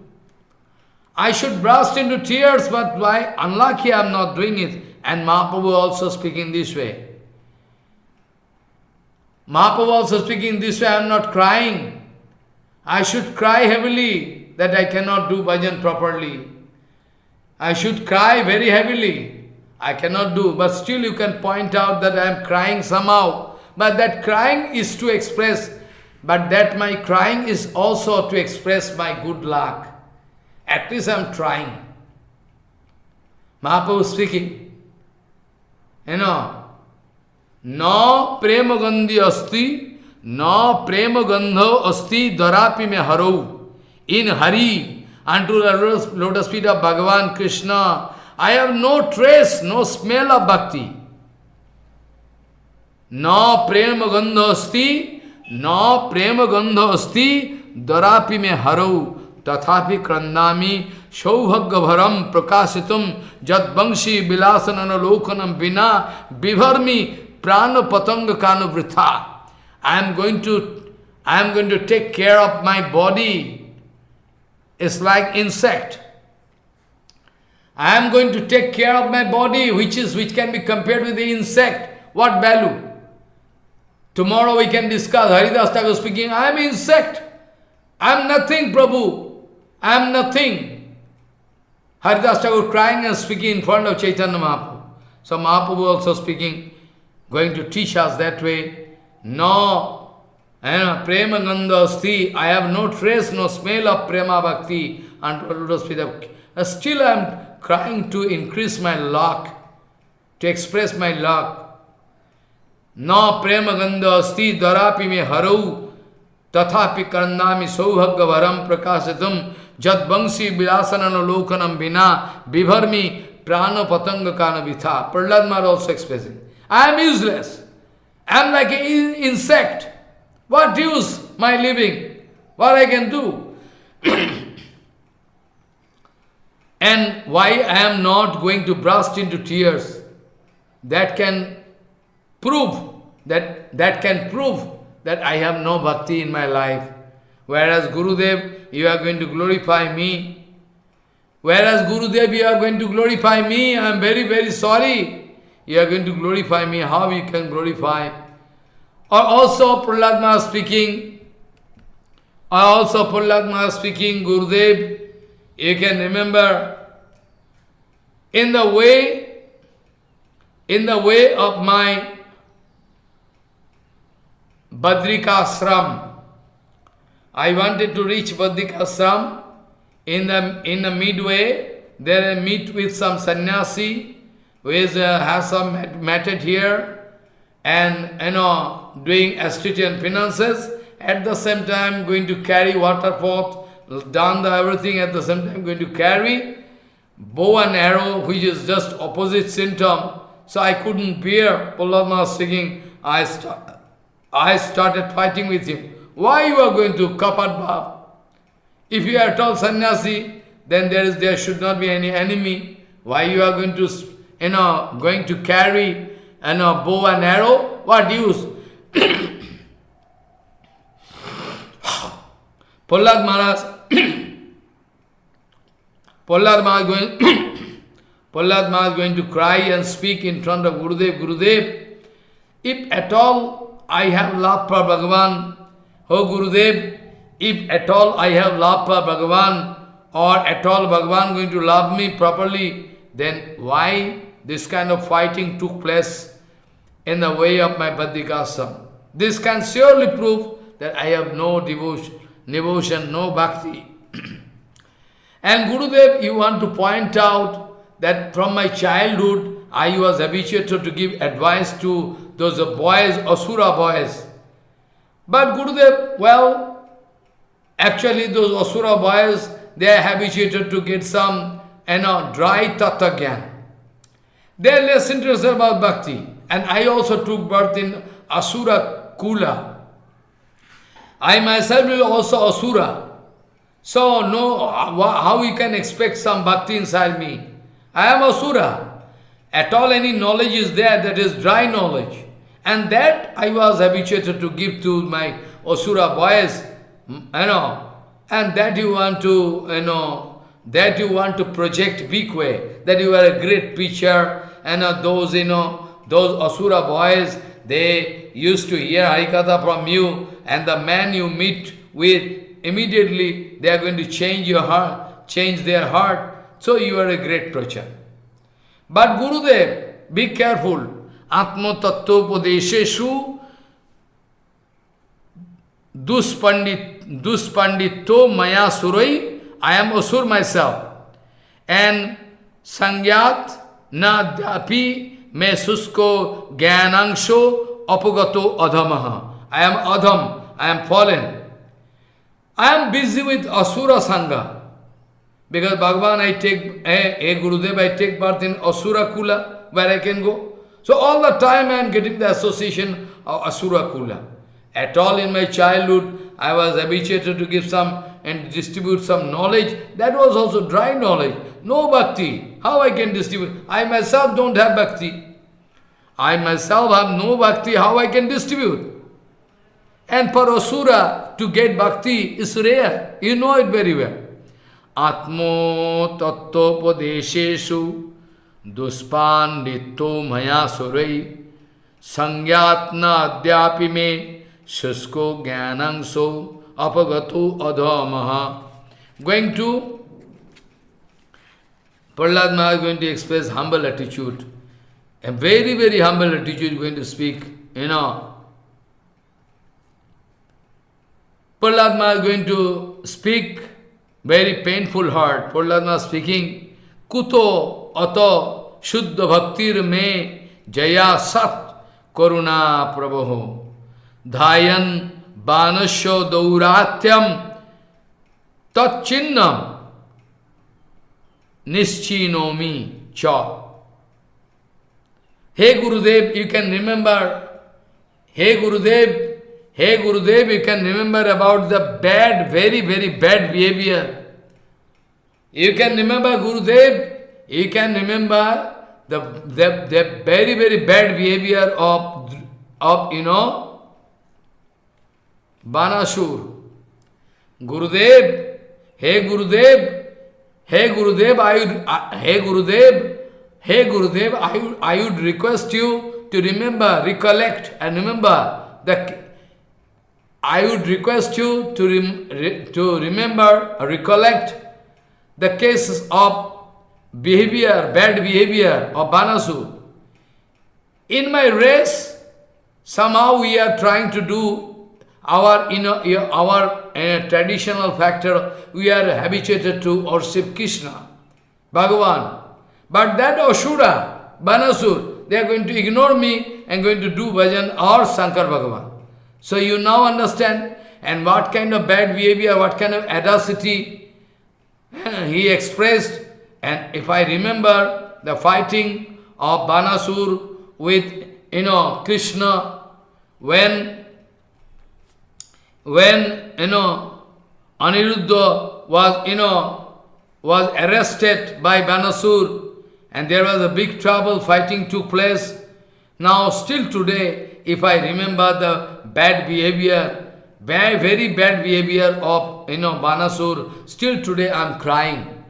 I should burst into tears, but why? Unlucky I am not doing it. And Mahaprabhu also speaking this way. Mahaprabhu also speaking this way, I am not crying. I should cry heavily that I cannot do bhajan properly. I should cry very heavily. I cannot do, but still you can point out that I am crying somehow. But that crying is to express, but that my crying is also to express my good luck. At least I am trying. Mahaprabhu speaking. You know, no prema gandhi asti, no prema gandho asti darapi me In Hari, unto the lotus feet of Bhagavan Krishna, I have no trace, no smell of bhakti. No prema gandho asti, no prema gandho asti, darapi me haro. तथापि क्रंदामी सौभाग्य भरम प्रकाशितुम जद वंशी विलासन लोकनम बिना विभर्मी प्राण पतंग कानु वृथा I am going to I am going to take care of my body is like insect. I am going to take care of my body, which is which can be compared with the insect. What value? Tomorrow we can discuss. Haridas Thakur speaking, I am insect. I am nothing, Prabhu. I am nothing. Haridas Thakur crying and speaking in front of Chaitanya Mahaprabhu. So Mahaprabhu also speaking, going to teach us that way. No prema gandha asti, I have no trace, no smell of prema bhakti and Still I am crying to increase my luck, to express my luck. No prema gandha asti darapi me harau tathapi karnami saubhagya varam prakashitam Jad bangsi vilasanana lokanam vina vivarmi prana patanga kana vitha. Prahlad Maharaj also expressing. I am useless. I am like an insect. What use my living? What I can do? and why I am not going to burst into tears? That can prove that that can prove that I have no bhakti in my life. Whereas Gurudev, you are going to glorify me. Whereas Gurudev, you are going to glorify me. I am very, very sorry. You are going to glorify me. How you can glorify? Or also Prahlad speaking. Or also Prahlad speaking, Gurudev, you can remember in the way, in the way of my Badrika Ashram, I wanted to reach Badrikashram. In the, in the midway, there I meet with some sannyasi who is, uh, has some matted here and, you know, doing ascetian penances. At the same time, going to carry water pot, done the everything at the same time, going to carry bow and arrow, which is just opposite symptom. So I couldn't bear Prahlad singing. I, start, I started fighting with him. Why you are going to kapat? If you are at all sannyasi, then there is there should not be any enemy. Why you are going to, you know, going to carry, you a bow and arrow? What use? Prahlad Maharaj, Prahlad Maharaj going, Prahlad Maharaj going to cry and speak in front of Gurudev, Gurudev, if at all I have love for Bhagavan, Oh Gurudev, if at all I have love for Bhagavan, or at all Bhagavan going to love me properly, then why this kind of fighting took place in the way of my Badrikashram? This can surely prove that I have no devotion, devotion no bhakti. and Gurudev, you want to point out that from my childhood, I was habituated to give advice to those boys, Asura boys. But Gurudev, well, actually those Asura boys, they are habituated to get some, you know, dry tattva They are less interested about bhakti. And I also took birth in Asura Kula. I myself will also Asura. So, no, how you can expect some bhakti inside me? I am Asura. At all any knowledge is there, that is dry knowledge. And that I was habituated to give to my Asura boys, you know, and that you want to, you know, that you want to project big way, that you are a great preacher, and uh, those, you know, those Asura boys, they used to hear Harikatha from you, and the man you meet with, immediately they are going to change your heart, change their heart. So you are a great preacher. But Gurudev, be careful. Atma Tattvopadesheshu Duspandit Duspandito Maya Surai. I am Asur myself. And Sangyat Nadyapi Me Susko Gyanangsho Apagato Adhamaha. I am Adham, I am fallen. I am busy with Asura Sangha. Because Bhagavan, I take, eh, eh Gurudev, I take birth in Asura Kula, where I can go. So all the time I am getting the association of Asura Kula. At all in my childhood, I was habituated to give some and distribute some knowledge. That was also dry knowledge. No bhakti. How I can distribute? I myself don't have bhakti. I myself have no bhakti. How I can distribute? And for Asura to get bhakti is rare. You know it very well. Atmo tattvopadesheshu duspandito maya surai sangyatna adyapi me shusko jnanangso apagato adhamaha. Going to, Prahlad Maharaj is going to express humble attitude. A very, very humble attitude going to speak, you know. Prahlad Maharaj is going to speak very painful heart. Prahlad Maharaj speaking, Kuto ato shuddha bhaktir me jaya sat karuna prabho dhayan banasya dauratyam tatchinnam nischinomi cha. Hey Gurudev, you can remember, hey Gurudev, Hey Gurudev, you can remember about the bad, very, very bad behavior. You can remember Gurudev, you can remember the, the, the very, very bad behavior of, of you know, Banasur. Gurudev, hey Gurudev, hey Gurudev, I would, uh, hey Gurudev, hey Gurudev, I would, I would request you to remember, recollect and remember the I would request you to, rem re to remember, recollect the cases of behavior, bad behavior of Banasu. In my race, somehow we are trying to do our, you our uh, traditional factor, we are habituated to worship Krishna, Bhagavan. But that Ashura, Banasur, they are going to ignore me and going to do bhajan or Shankar Bhagavan. So you now understand, and what kind of bad behavior, what kind of audacity he expressed. And if I remember the fighting of Banasur with, you know, Krishna, when, when, you know, Aniruddha was, you know, was arrested by Banasur, and there was a big trouble, fighting took place. Now, still today, if I remember the bad behavior, bad, very bad behavior of, you know, Banasur, still today I am crying.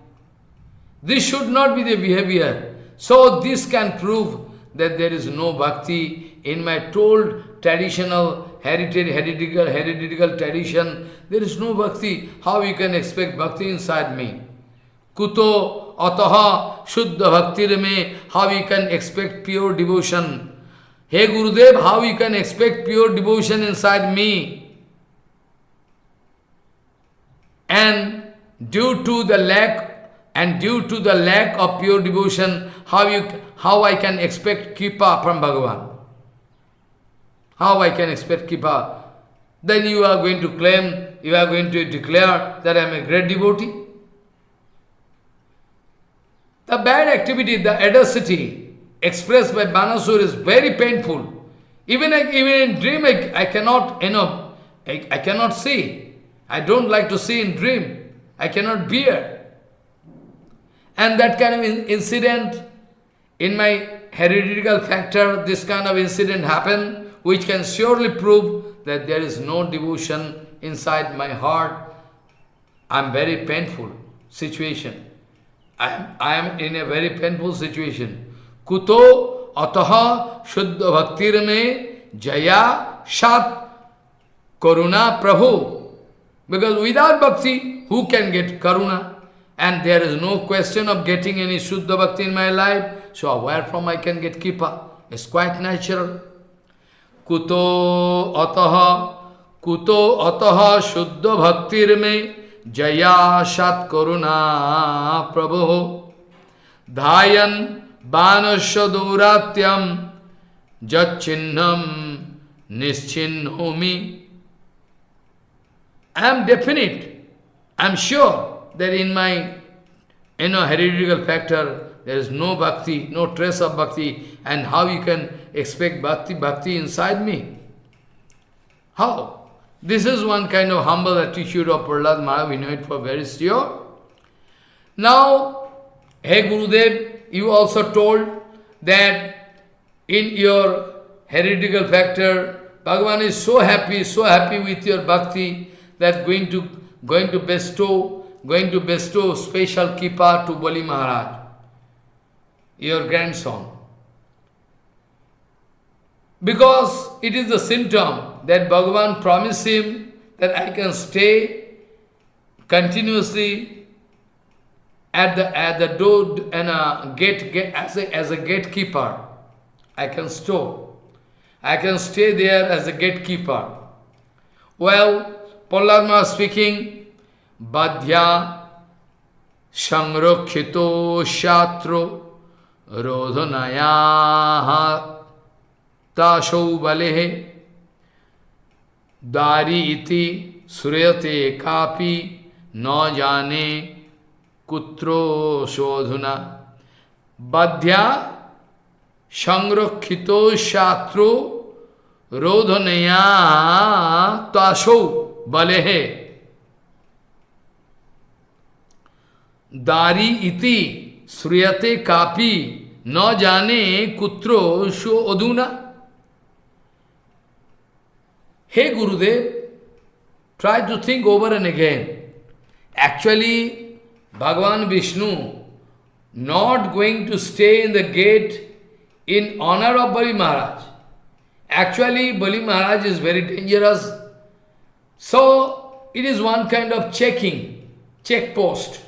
This should not be the behavior. So this can prove that there is no bhakti in my told traditional heritage, heretical, heretical tradition. There is no bhakti. How you can expect bhakti inside me? Kuto ataha shuddha bhaktir me, how you can expect pure devotion? Hey Gurudev, how you can expect pure devotion inside me? And due to the lack and due to the lack of pure devotion, how you how I can expect kripa from Bhagavan? How I can expect kripa? Then you are going to claim, you are going to declare that I am a great devotee. The bad activity, the adversity expressed by Banasur is very painful. Even, I, even in dream, I, I cannot, you know, I, I cannot see. I don't like to see in dream. I cannot bear. And that kind of in incident, in my heredital factor, this kind of incident happened, which can surely prove that there is no devotion inside my heart. I am very painful situation. I am, I am in a very painful situation. Kuto ataha shuddha bhaktir me jaya shat karuna prabhu. Because without bhakti, who can get karuna? And there is no question of getting any Shuddha Bhakti in my life. So where from I can get Kipa? It's quite natural. Kuto ataha, kuto ataha Shuddha Bhaktir me jaya shat karuna prabhu. Dhayan banasya duratyam jatchinnam nischinnomi. I am definite. I am sure that in my you know, heredital factor, there is no bhakti, no trace of bhakti, and how you can expect bhakti, bhakti inside me? How? This is one kind of humble attitude of Prahlad Maharaj, we know it for very sure. Now, hey Gurudev, you also told that in your heretical factor, Bhagavan is so happy, so happy with your bhakti that going to going to bestow going to bestow special kippa to Bali Maharaj, your grandson. Because it is the symptom that Bhagavan promised him that I can stay continuously at the at the door and a gate, gate as a as a gatekeeper. I can store. I can stay there as a gatekeeper. Well, Pallarma speaking, Badhya kito Shatro रोधनया ताशौ बले दारी इति श्रूयते कापि न जाने कुत्रो शोधुना बध्या संरक्षितो शात्रो रोधनया ताशौ बले दारी इति श्रूयते copy Na jane kutro sho aduna. Hey Gurudev, try to think over and again. Actually, Bhagavan Vishnu not going to stay in the gate in honor of Bali Maharaj. Actually, Bali Maharaj is very dangerous. So, it is one kind of checking, check post.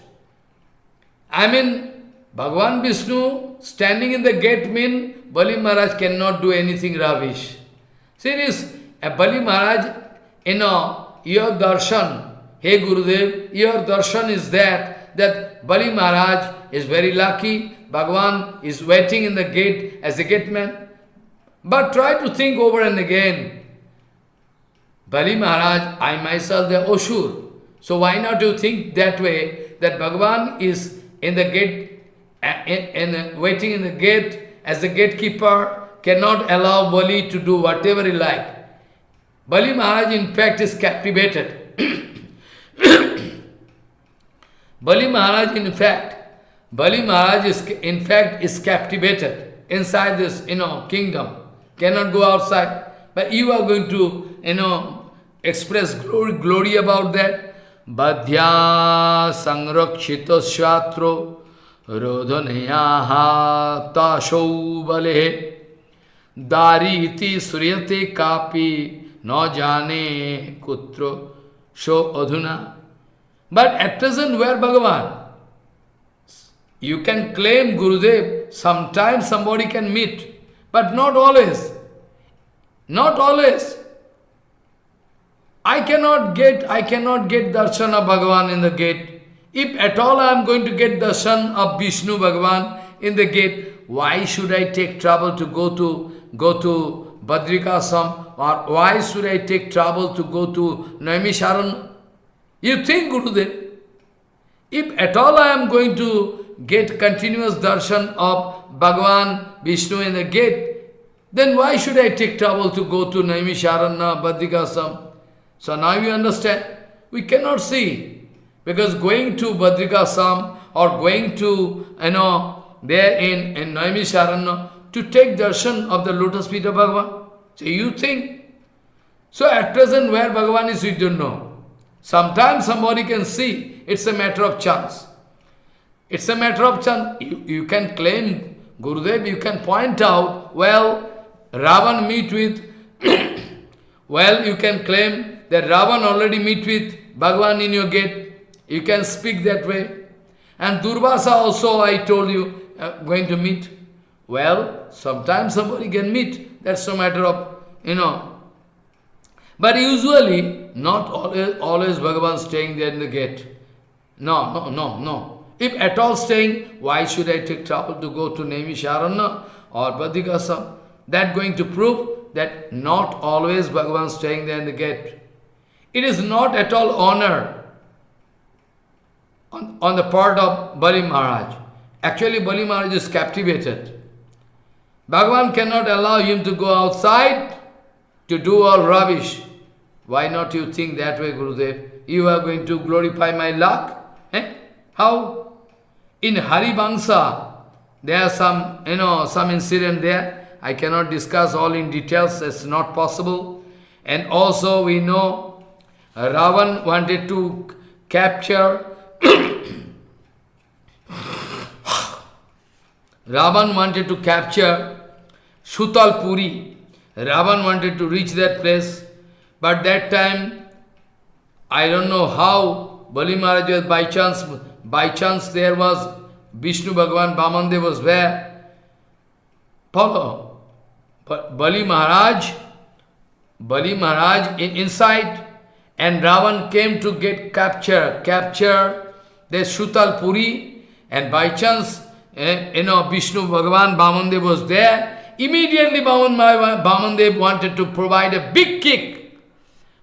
I mean, Bhagavan Vishnu standing in the gate mean Bali Maharaj cannot do anything rubbish. Serious, a Bali Maharaj, you know, your darshan, hey Gurudev, your darshan is that, that Bali Maharaj is very lucky, Bhagavan is waiting in the gate as a gate man. But try to think over and again. Bali Maharaj, I myself, the Osur. So why not you think that way, that Bhagavan is in the gate, and, and waiting in the gate as the gatekeeper, cannot allow Bali to do whatever he like. Bali Maharaj in fact is captivated. Bali Maharaj in fact, Bali Maharaj is in fact is captivated inside this, you know, kingdom. Cannot go outside. But you are going to, you know, express glory, glory about that. Badhya sangrakshita shatro रोदनयाहाशौबले दारीति श्रूयते copy न जाने कुत्र शो अधुना। But at present where Bhagavan you can claim Gurudev sometime somebody can meet but not always not always I can not get I can not get darshan of Bhagavan in the gate If at all I am going to get darshan of Vishnu Bhagavan in the gate, why should I take trouble to go to go to Badrikashram or why should I take trouble to go to Naimisharan? You think, Gurudev, if at all I am going to get continuous darshan of Bhagavan Vishnu in the gate, then why should I take trouble to go to Naimisharanya, Badrikashram? So now you understand, we cannot see. Because going to Badrikashram or going to, you know, there in, in Naimisharanya to take darshan of the lotus feet of Bhagavan. So you think. So at present where Bhagavan is, we don't know. Sometimes somebody can see, it's a matter of chance. It's a matter of chance. You, you can claim, Gurudev, you can point out, well, Ravan meet with, well, you can claim that Ravan already meet with Bhagavan in your gate. You can speak that way. And Durvasa also, I told you, uh, going to meet. Well, sometimes somebody can meet. That's a matter of, you know. But usually, not always, always Bhagavan staying there in the gate. No, no, no, no. If at all staying, why should I take trouble to go to Naimisharanya or Badrikashram? That going to prove that not always Bhagavan staying there in the gate. It is not at all honor on, on the part of Bali Maharaj. Actually, Bali Maharaj is captivated. Bhagavan cannot allow him to go outside to do all rubbish. Why not you think that way, Gurudev? You are going to glorify my luck? Eh? How? In Haribangsa, there are some, you know, some incident there. I cannot discuss all in details, it's not possible. And also we know Ravan wanted to capture Ravan wanted to capture Sutal Puri. Ravan wanted to reach that place, but that time, I don't know how Bali Maharaj was by chance, by chance there was Vishnu Bhagavan Bamandev was there. Follow. But Bali Maharaj, Bali Maharaj in, inside, and Ravan came to get capture, capture the Sutal Puri, and by chance eh, you know, Vishnu Bhagavan Bamandev was there, immediately Bamandev wanted to provide a big kick.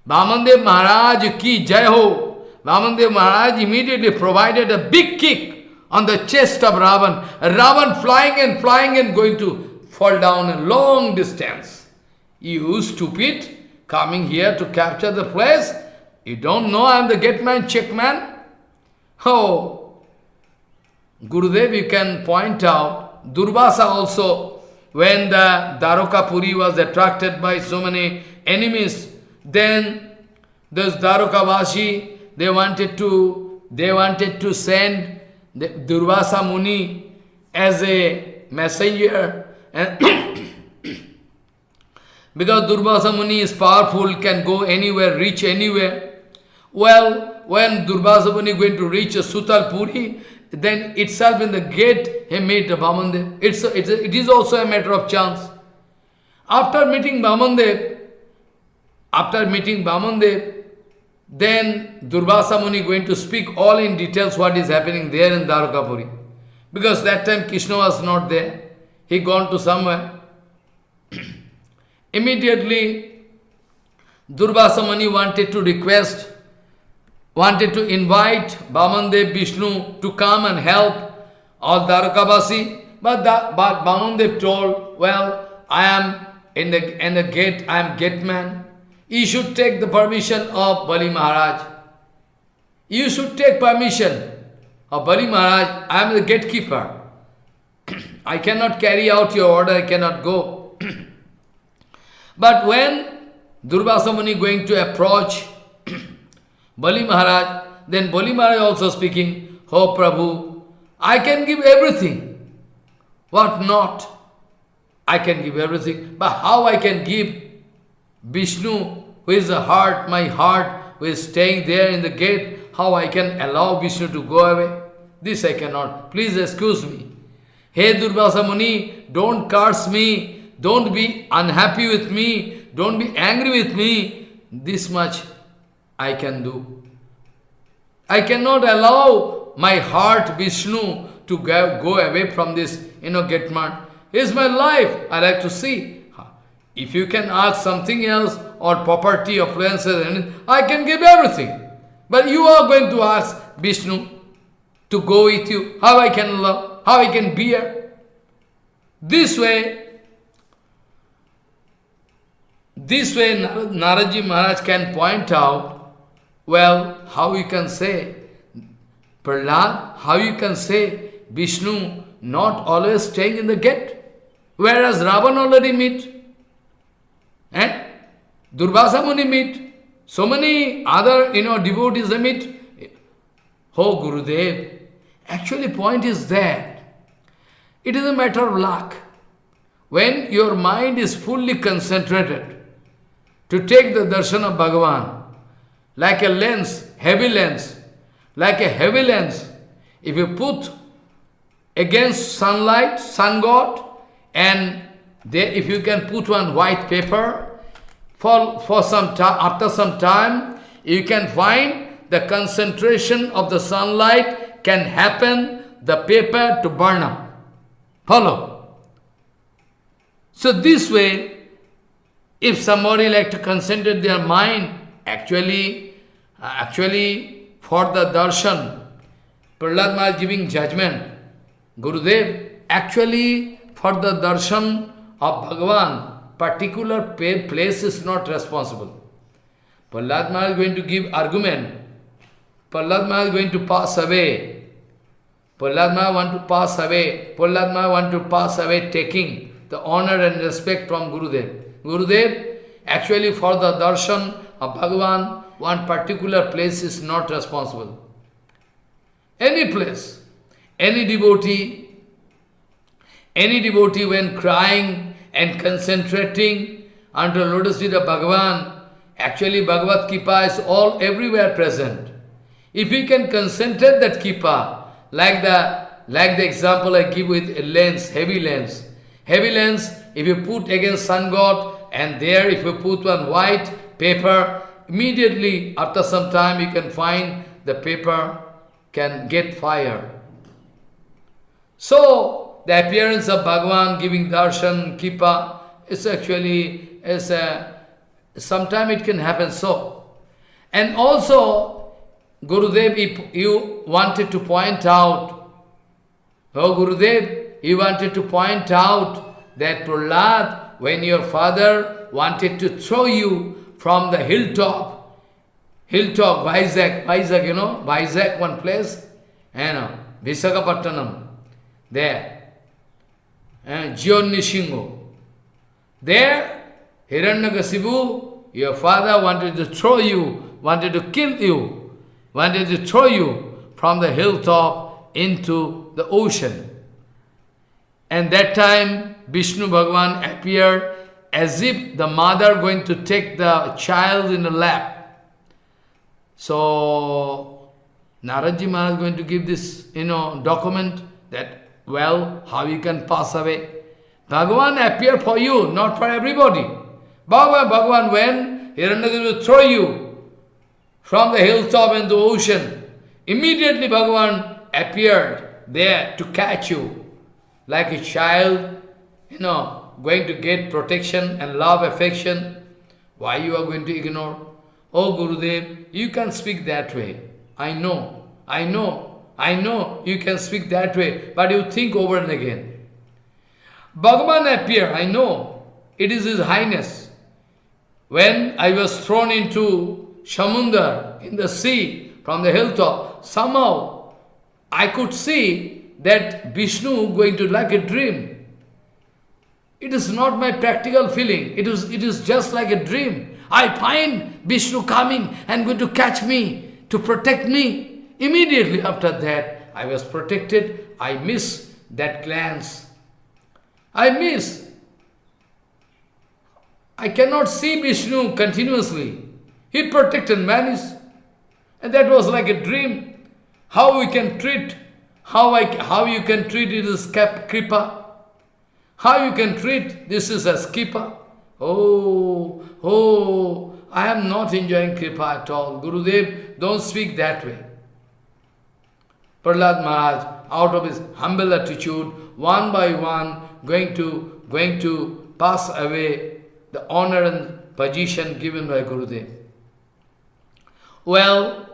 Bamandev Maharaj ki jai ho. Bamandev Maharaj immediately provided a big kick on the chest of Ravan. Ravan flying and flying and going to fall down a long distance. You stupid, coming here to capture the place, you don't know I am the gate man, check man? Oh, Gurudev, you can point out, Durvasa also, when the Dwaraka Puri was attracted by so many enemies, then those Dwarkavashi, they wanted to, they wanted to send the Durvasa Muni as a messenger. And because Durvasa Muni is powerful, can go anywhere, reach anywhere. Well, when Durvasa Muni going to reach a Sutal Puri, then itself in the gate he met Vamandev. It's a, it's a, it is also a matter of chance. After meeting Vamandev, after meeting Vamandev, then Durvasa Muni going to speak all in details what is happening there in Dwarkapuri. Because that time Krishna was not there. He gone to somewhere. Immediately, Durvasa Muni wanted to request wanted to invite Bamandev Vishnu to come and help all Dwarkavasi, but, the, but Bamandev told, well, I am in the, in the gate, I am gate man. You should take the permission of Bali Maharaj. You should take permission of Bali Maharaj. I am the gatekeeper. I cannot carry out your order, I cannot go. but when Durvasa Muni going to approach Bali Maharaj, then Bali Maharaj also speaking, Oh Prabhu, I can give everything. What not? I can give everything. But how I can give Vishnu, who is the heart, my heart, who is staying there in the gate, how I can allow Vishnu to go away? This I cannot. Please excuse me. Hey Durvasa Muni, don't curse me. Don't be unhappy with me. Don't be angry with me. This much I can do. I cannot allow my heart, Vishnu, to go, away from this, you know, Getman. Here's my life. I like to see. If you can ask something else, or property, appliances, I can give everything. But you are going to ask Vishnu. to go with you, how I can love, how I can bear. This way, this way Naradji Maharaj can point out, well, how you can say, Prahlad, how you can say Vishnu not always staying in the gate, whereas Ravan already meet. And Durvasa Muni meet. So many other, you know, devotees meet. Oh, Gurudev. Actually, point is that it is a matter of luck. When your mind is fully concentrated to take the darshan of Bhagavan, like a lens, heavy lens, like a heavy lens, if you put against sunlight, sun god, and there, if you can put one white paper, for, for some time, after some time, you can find the concentration of the sunlight can happen, the paper to burn up. Follow? So this way, if somebody like to concentrate their mind, actually, actually for the darshan, Prahlad Maharaj giving judgment, Gurudev, actually for the darshan of Bhagavan, particular place is not responsible. Prahlad Maharaj is going to give argument. Prahlad Maharaj is going to pass away. Prahlad Maharaj want to pass away. Prahlad Maharaj want to pass away taking the honor and respect from Gurudev. Gurudev, actually for the darshan of Bhagavan, one particular place is not responsible. Any place, any devotee, any devotee when crying and concentrating under lotus feet of Bhagavan, actually Bhagavad Kipa is all everywhere present. If we can concentrate that Kipa, like the, like the example I give with a lens, heavy lens. Heavy lens, if you put against sun god, and there if you put one white paper, immediately after some time you can find the paper can get fire. So, the appearance of Bhagavan giving darshan, kipa, is actually, is a, sometime it can happen so. And also, Gurudev, if you wanted to point out, oh Gurudev, you wanted to point out that Prahlad, when your father wanted to throw you from the hilltop, hilltop, Vizag, Vizag, you know, Vizag, one place, you uh, know, Visakhapattanam, there, and Jionnishingo. There, Hiranyakasipu, your father wanted to throw you, wanted to kill you, wanted to throw you from the hilltop into the ocean. And that time, Vishnu Bhagavan appeared as if the mother going to take the child in the lap. So, Naradji Maharaj is going to give this, you know, document that, well, how you can pass away. Bhagavan appear for you, not for everybody. Bhagavan, Bhagavan, when Hiranyakasipu will throw you from the hilltop into the ocean, immediately Bhagavan appeared there to catch you, like a child, you know, going to get protection and love, affection. Why you are going to ignore? Oh Gurudev, you can speak that way. I know, I know, I know you can speak that way, but you think over and again. Bhagavan appear, I know, it is His Highness. When I was thrown into Shamundar, in the sea, from the hilltop, somehow I could see that Vishnu going to like a dream. It is not my practical feeling, it is, it is just like a dream. I find Vishnu coming and going to catch me, to protect me. Immediately after that, I was protected, I miss that glance. I miss. I cannot see Vishnu continuously. He protected manis. And that was like a dream. How we can treat, how, I, how you can treat it as kripa. How you can treat this is as kripa. Oh, oh, I am not enjoying kripa at all. Gurudev, don't speak that way. Prahlad Maharaj, out of his humble attitude, one by one, going to, going to pass away the honor and position given by Gurudev. Well,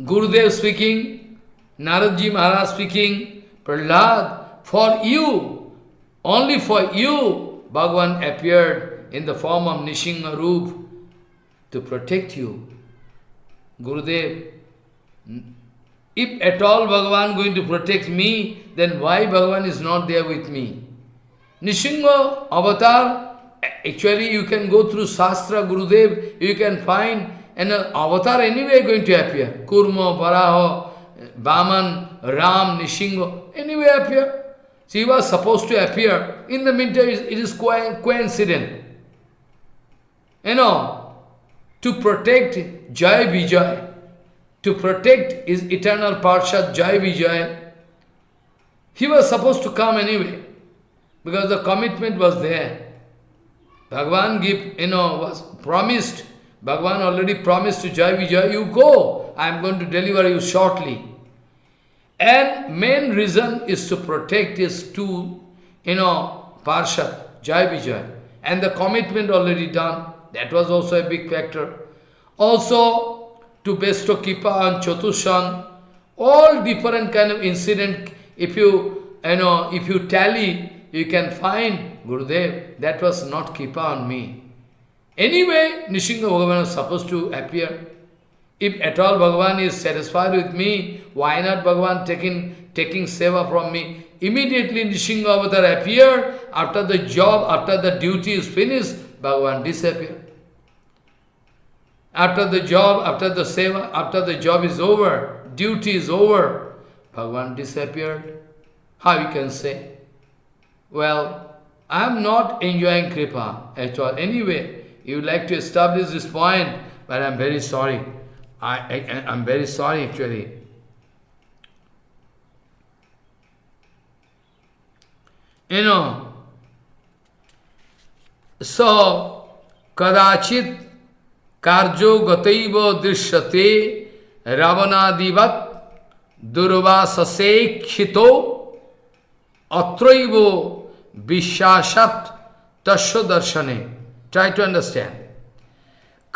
Gurudev speaking, Naradji Maharaj speaking, Prahlad, for you, only for you, Bhagavan appeared in the form of Nishingha Roop to protect you. Gurudev, if at all Bhagavan going to protect me, then why Bhagavan is not there with me? Nishingha avatar, actually you can go through Shastra, Gurudev, you can find an avatar anyway going to appear. Kurma, Varaha, Vaman, Ram, Nishingha, anyway appear. So he was supposed to appear. In the meantime, it is coincident. You know, to protect Jai Vijay, to protect his eternal Parshad Jai Vijay, he was supposed to come anyway, because the commitment was there. Bhagavan give, you know, was promised, Bhagavan already promised to Jai Vijay, you go, I am going to deliver you shortly. And main reason is to protect his two, you know, Parshad, Jai Vijay. And the commitment already done. That was also a big factor. Also, to bestow Kipa on Chatushan, all different kind of incident, if you, you know, if you tally, you can find, Gurudev, that was not Kipa on me. Anyway, Nishinga Bhagavan was supposed to appear. If at all Bhagavan is satisfied with me, why not Bhagavan taking, taking seva from me? Immediately Nishinga Avatar appeared, after the job, after the duty is finished, Bhagavan disappeared. After the job, after the seva, after the job is over, duty is over, Bhagavan disappeared. How you can say? Well, I am not enjoying Kripa at all. Anyway, you would like to establish this point, but I am very sorry. I, I, am very sorry actually. You know, so, kadachit karjo gataiva drishyate ravanadivat durvasase atraivo vishashat tasya darshane. Try to understand.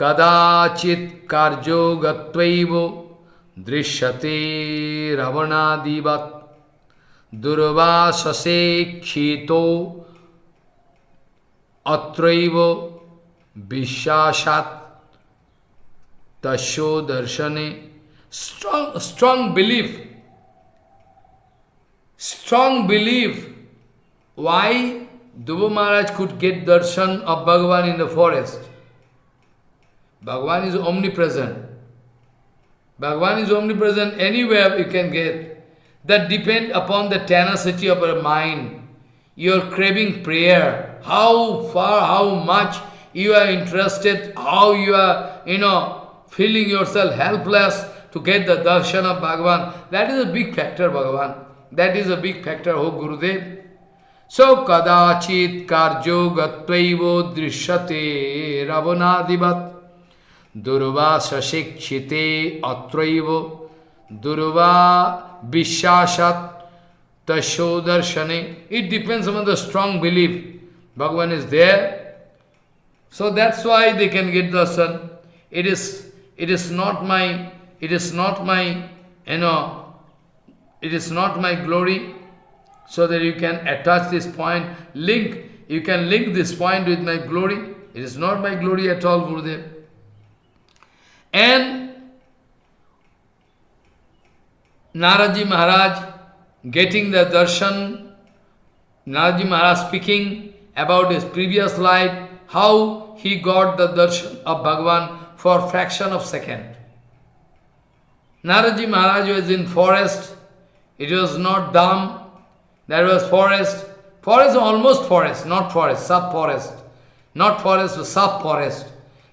Kadachit karjo gatvaivo drishyate ravanadivat durvasase khito atraivo vishashat tasho darshane. Strong, strong belief. Strong belief. Why Dhruva Maharaj could get darshan of Bhagavan in the forest? Bhagavan is omnipresent. Bhagavan is omnipresent anywhere you can get. That depend upon the tenacity of your mind. Your craving prayer. How far, how much you are interested, how you are, you know, feeling yourself helpless to get the darshan of Bhagavan. That is a big factor, Bhagavan. That is a big factor, oh Gurudev. So, kadachit karjo gatvaivo drishyate ravanadivat Durva sashikshite atraivo Durva vishashat tasho darshane. It depends on the strong belief. Bhagavan is there. So that's why they can get darshan. It is, it is not my, it is not my, you know, it is not my glory. So that you can attach this point, link, you can link this point with my glory. It is not my glory at all, Gurudev. And Naradji Maharaj getting the darshan, Naradji Maharaj speaking about his previous life, how he got the darshan of Bhagavan for fraction of second. Naradji Maharaj was in forest, it was not Dham, there was forest, forest almost forest, not forest, sub-forest, not forest, sub-forest.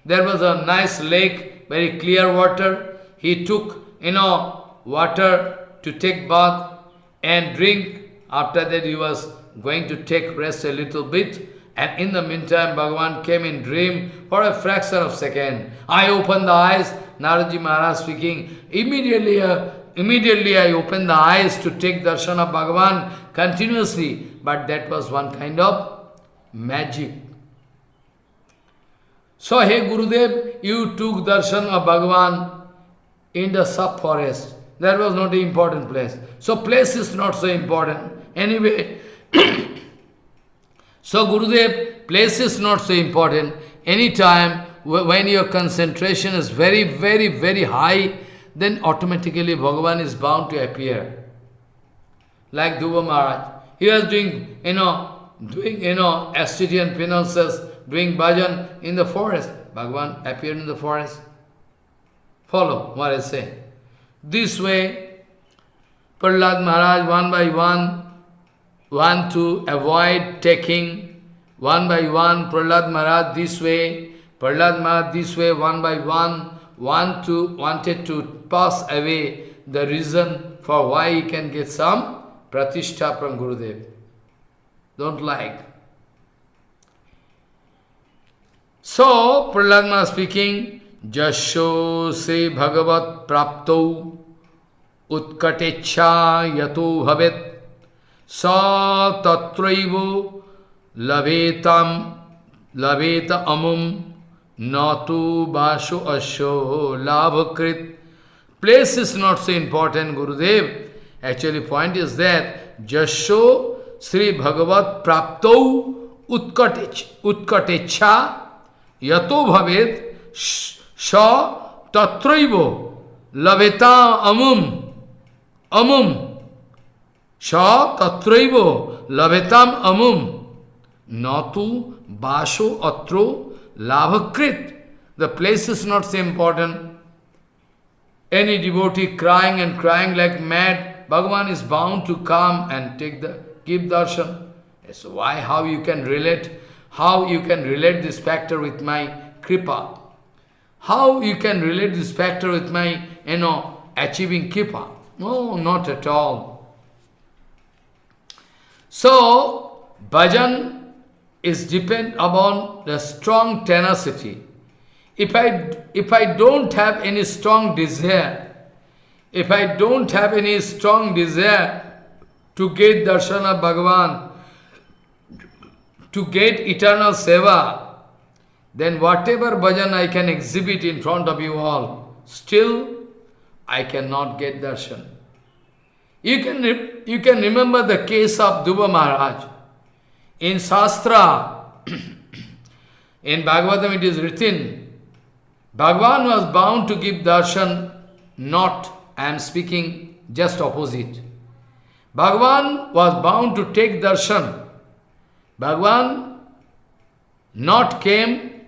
There was a nice lake, very clear water. He took, you know, water to take bath and drink. After that he was going to take rest a little bit. And in the meantime, Bhagavan came in dream for a fraction of second. I opened the eyes, Naradji Maharaj speaking. Immediately, uh, immediately I opened the eyes to take darshan of Bhagavan continuously. But that was one kind of magic. So, hey Gurudev, you took darshan of Bhagavan in the sub-forest. That was not an important place. So place is not so important. Anyway, so Gurudev, place is not so important. Anytime when your concentration is very, very, very high, then automatically Bhagavan is bound to appear. Like Dhruva Maharaj. He was doing, you know, doing, you know, ascetian penances, doing bhajan in the forest. Bhagavan appeared in the forest. Follow what I say. This way, Prahlad Maharaj one by one want to avoid taking one by one Prahlad Maharaj this way, Prahlad Maharaj this way, one by one, want to, wanted to pass away the reason for why he can get some pratishtha from Gurudev. Don't like. So, Prahlad speaking, Jasho se bhagavat prapto utkatecha yato bhavet sa tatraivo lavetam laveta amum natu basho asho labhakrit. Place is not so important, Gurudev. Actually, point is that Jasho Sri Bhagavat Prapto Utkatecha Yato Bhavet Sha Tatraivo Laveta Amum Amum Sha Tatraivo Lavetam Amum Natu Basho Atro Lavakrit. The place is not so important. Any devotee crying and crying like mad, Bhagavan is bound to come and take the give darshan. So why, how you can relate, how you can relate this factor with my kripa? How you can relate this factor with my, you know, achieving kripa? No, not at all. So, bhajan is depend upon the strong tenacity. If I, if I don't have any strong desire, if I don't have any strong desire to get darshan of Bhagavan, to get eternal seva, then whatever bhajan I can exhibit in front of you all, still I cannot get darshan. You can, you can remember the case of Dhruva Maharaj. In Shastra, in Bhagavatam it is written, Bhagavan was bound to give darshan, not, I am speaking just opposite. Bhagavan was bound to take darshan. Bhagavan not came,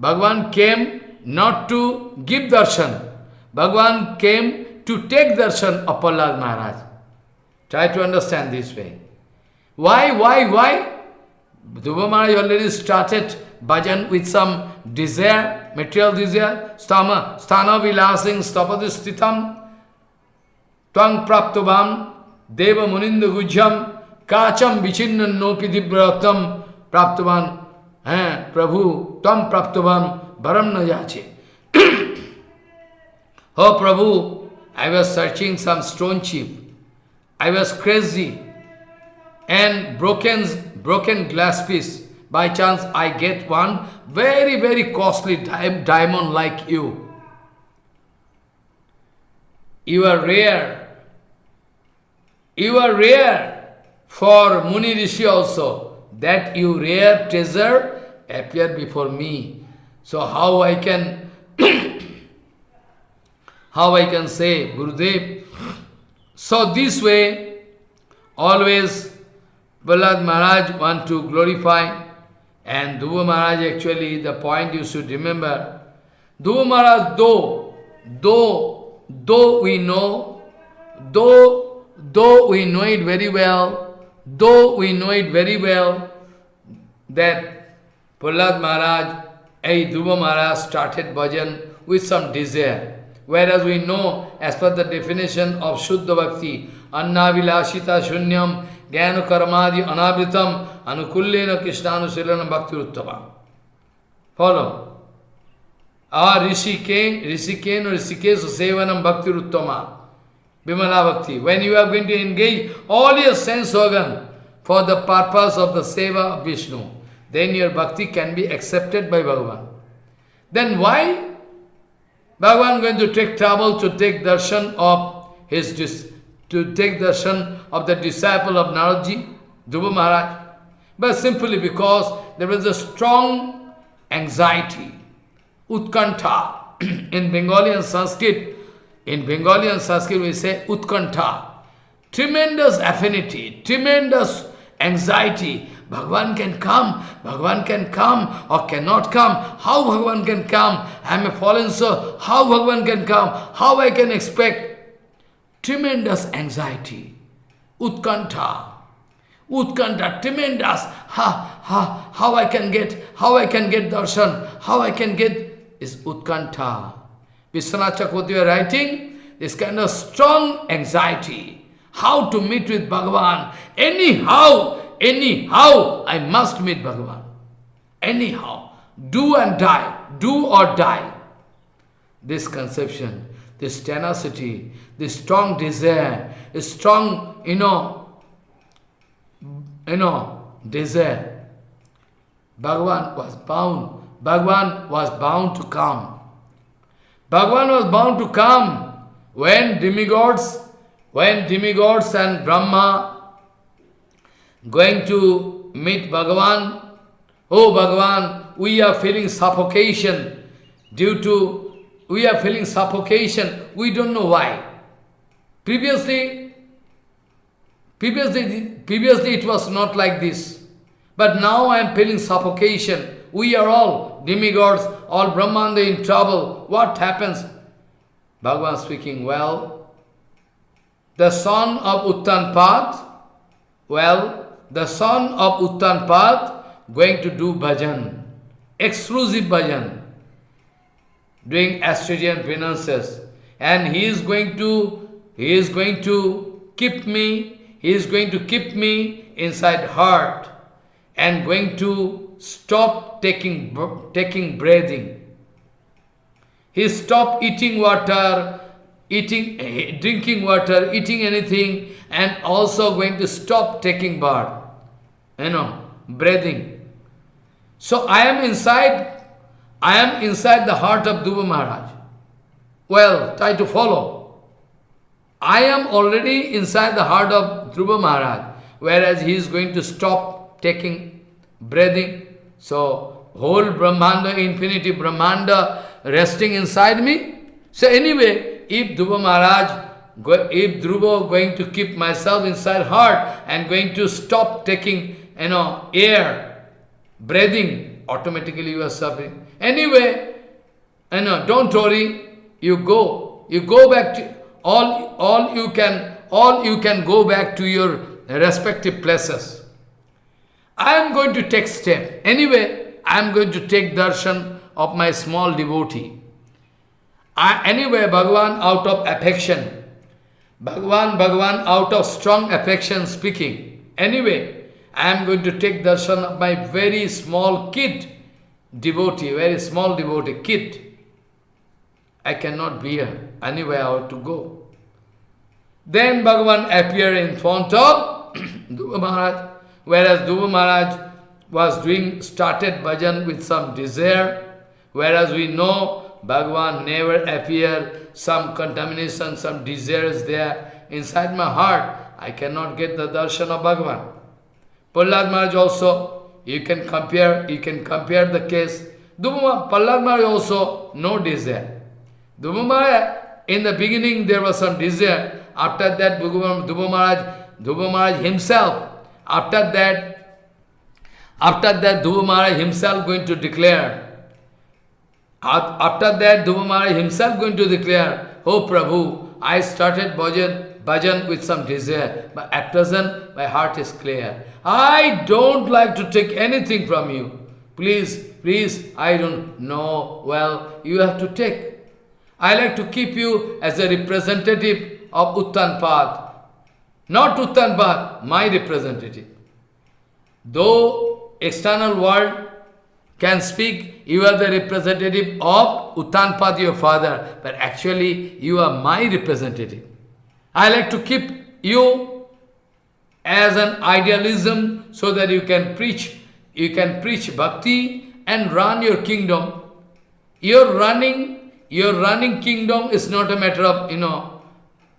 Bhagavan came not to give darshan. Bhagavan came to take darshan of Prahlad Maharaj. Try to understand this way. Why, why, why? Dhruva Maharaj already started bhajan with some desire, material desire, stama, sthana vilasing stapadistitam, twang praptavam, deva muninda gujyam, kacham vichinnan nopi dibratam, praptavan, eh, Prabhu, tam praptavam, varam na yache. oh Prabhu, I was searching some stone chip. I was crazy and broken, broken glass piece. By chance, I get one very, very costly diamond like you. You are rare. You are rare for Muni Rishi also. That you rare treasure appear before me. So how I can, how I can say, Gurudev? So this way, always Prahlad Maharaj want to glorify and Dhruva Maharaj actually, the point you should remember, Dhruva Maharaj, though, though, though we know, though, though we know it very well, though we know it very well, that Prahlad Maharaj, a Dhruva Maharaj started bhajan with some desire. Whereas we know, as per the definition of Shuddha Bhakti, Anna Vilashita Shunyam ज्ञान कर्मादि अनावृतम अनुकूल्यन कृष्णानुशीलन भक्ति उत्तम follow और ऋषिके ऋषिकेन ऋषिकेश सेवनम भक्ति उत्तम Vimala Bhakti. When you are going to engage all your sense organ for the purpose of the seva of Vishnu, then your bhakti can be accepted by Bhagavan. Then why Bhagavan going to take trouble to take darshan of his to take darshan of the disciple of Naradji, Dhruva Maharaj. But simply because there was a strong anxiety, utkanta. in Bengali and Sanskrit, in Bengali and Sanskrit we say utkanta. Tremendous affinity, tremendous anxiety. Bhagwan can come, Bhagwan can come or cannot come. How Bhagwan can come? I am a fallen soul. How Bhagwan can come? How I can expect? Tremendous anxiety, Utkanta. Utkanta, tremendous. Ha, ha, how I can get, how I can get darshan, how I can get is utkanta. Vishwanath Chakravarti are writing this kind of strong anxiety. How to meet with Bhagavan. Anyhow, anyhow, I must meet Bhagavan. Anyhow, do and die, do or die. This conception, this tenacity, this strong desire, this strong, you know, you know, desire. Bhagavan was bound. Bhagavan was bound to come. Bhagavan was bound to come when demigods, when demigods and Brahma going to meet Bhagavan. Oh Bhagavan, we are feeling suffocation due to, we are feeling suffocation, we don't know why. Previously, Previously, previously it was not like this. But now I am feeling suffocation. We are all demigods, all Brahmanda in trouble. What happens? Bhagavan speaking, well, the son of Uttanpad, well, the son of Uttanpad going to do bhajan, exclusive bhajan, doing Australian penances. And he is going to, he is going to keep me he is going to keep me inside heart and going to stop taking, taking breathing. He stopped eating water, eating, eh, drinking water, eating anything, and also going to stop taking bath. You know, breathing. So I am inside, I am inside the heart of Dhruva Maharaj. Well, try to follow. I am already inside the heart of Dhruva Maharaj, whereas he is going to stop taking breathing. So, whole Brahmanda, infinity Brahmanda resting inside me. So anyway, if Dhruva Maharaj, if Dhruva going to keep myself inside heart and going to stop taking, you know, air, breathing, automatically you are suffering. Anyway, you know, don't worry, you go, you go back to, all, all you can, all you can go back to your respective places. I am going to take step. Anyway, I am going to take darshan of my small devotee. I, anyway, Bhagavan out of affection, Bhagavan, Bhagavan out of strong affection speaking. Anyway, I am going to take darshan of my very small kid devotee, very small devotee, kid. I cannot bear. Anyway, I have to go. Then Bhagavan appeared in front of Maharaj, whereas Dhruva Maharaj was doing, started bhajan with some desire, whereas we know Bhagavan never appear, some contamination, some desires there inside my heart. I cannot get the darshan of Bhagavan. Prahlad Maharaj also, you can compare, you can compare the case. Dhruva, Prahlad Maharaj also no desire. Dhruva in the beginning there was some desire. After that, Dhruva Maharaj, Dhruva Maharaj himself, after that, after that, Dhruva himself going to declare, after that, Dhruva himself going to declare, Oh Prabhu, I started bhajan, bhajan with some desire, but at present my heart is clear. I don't like to take anything from you. Please, please, I don't know. Well, you have to take. I like to keep you as a representative of Uttanpad. Not Uttanpad, my representative. Though external world can speak, you are the representative of Uttanpad, your father, but actually you are my representative. I like to keep you as an idealism so that you can preach, you can preach bhakti and run your kingdom. Your running your running kingdom is not a matter of, you know,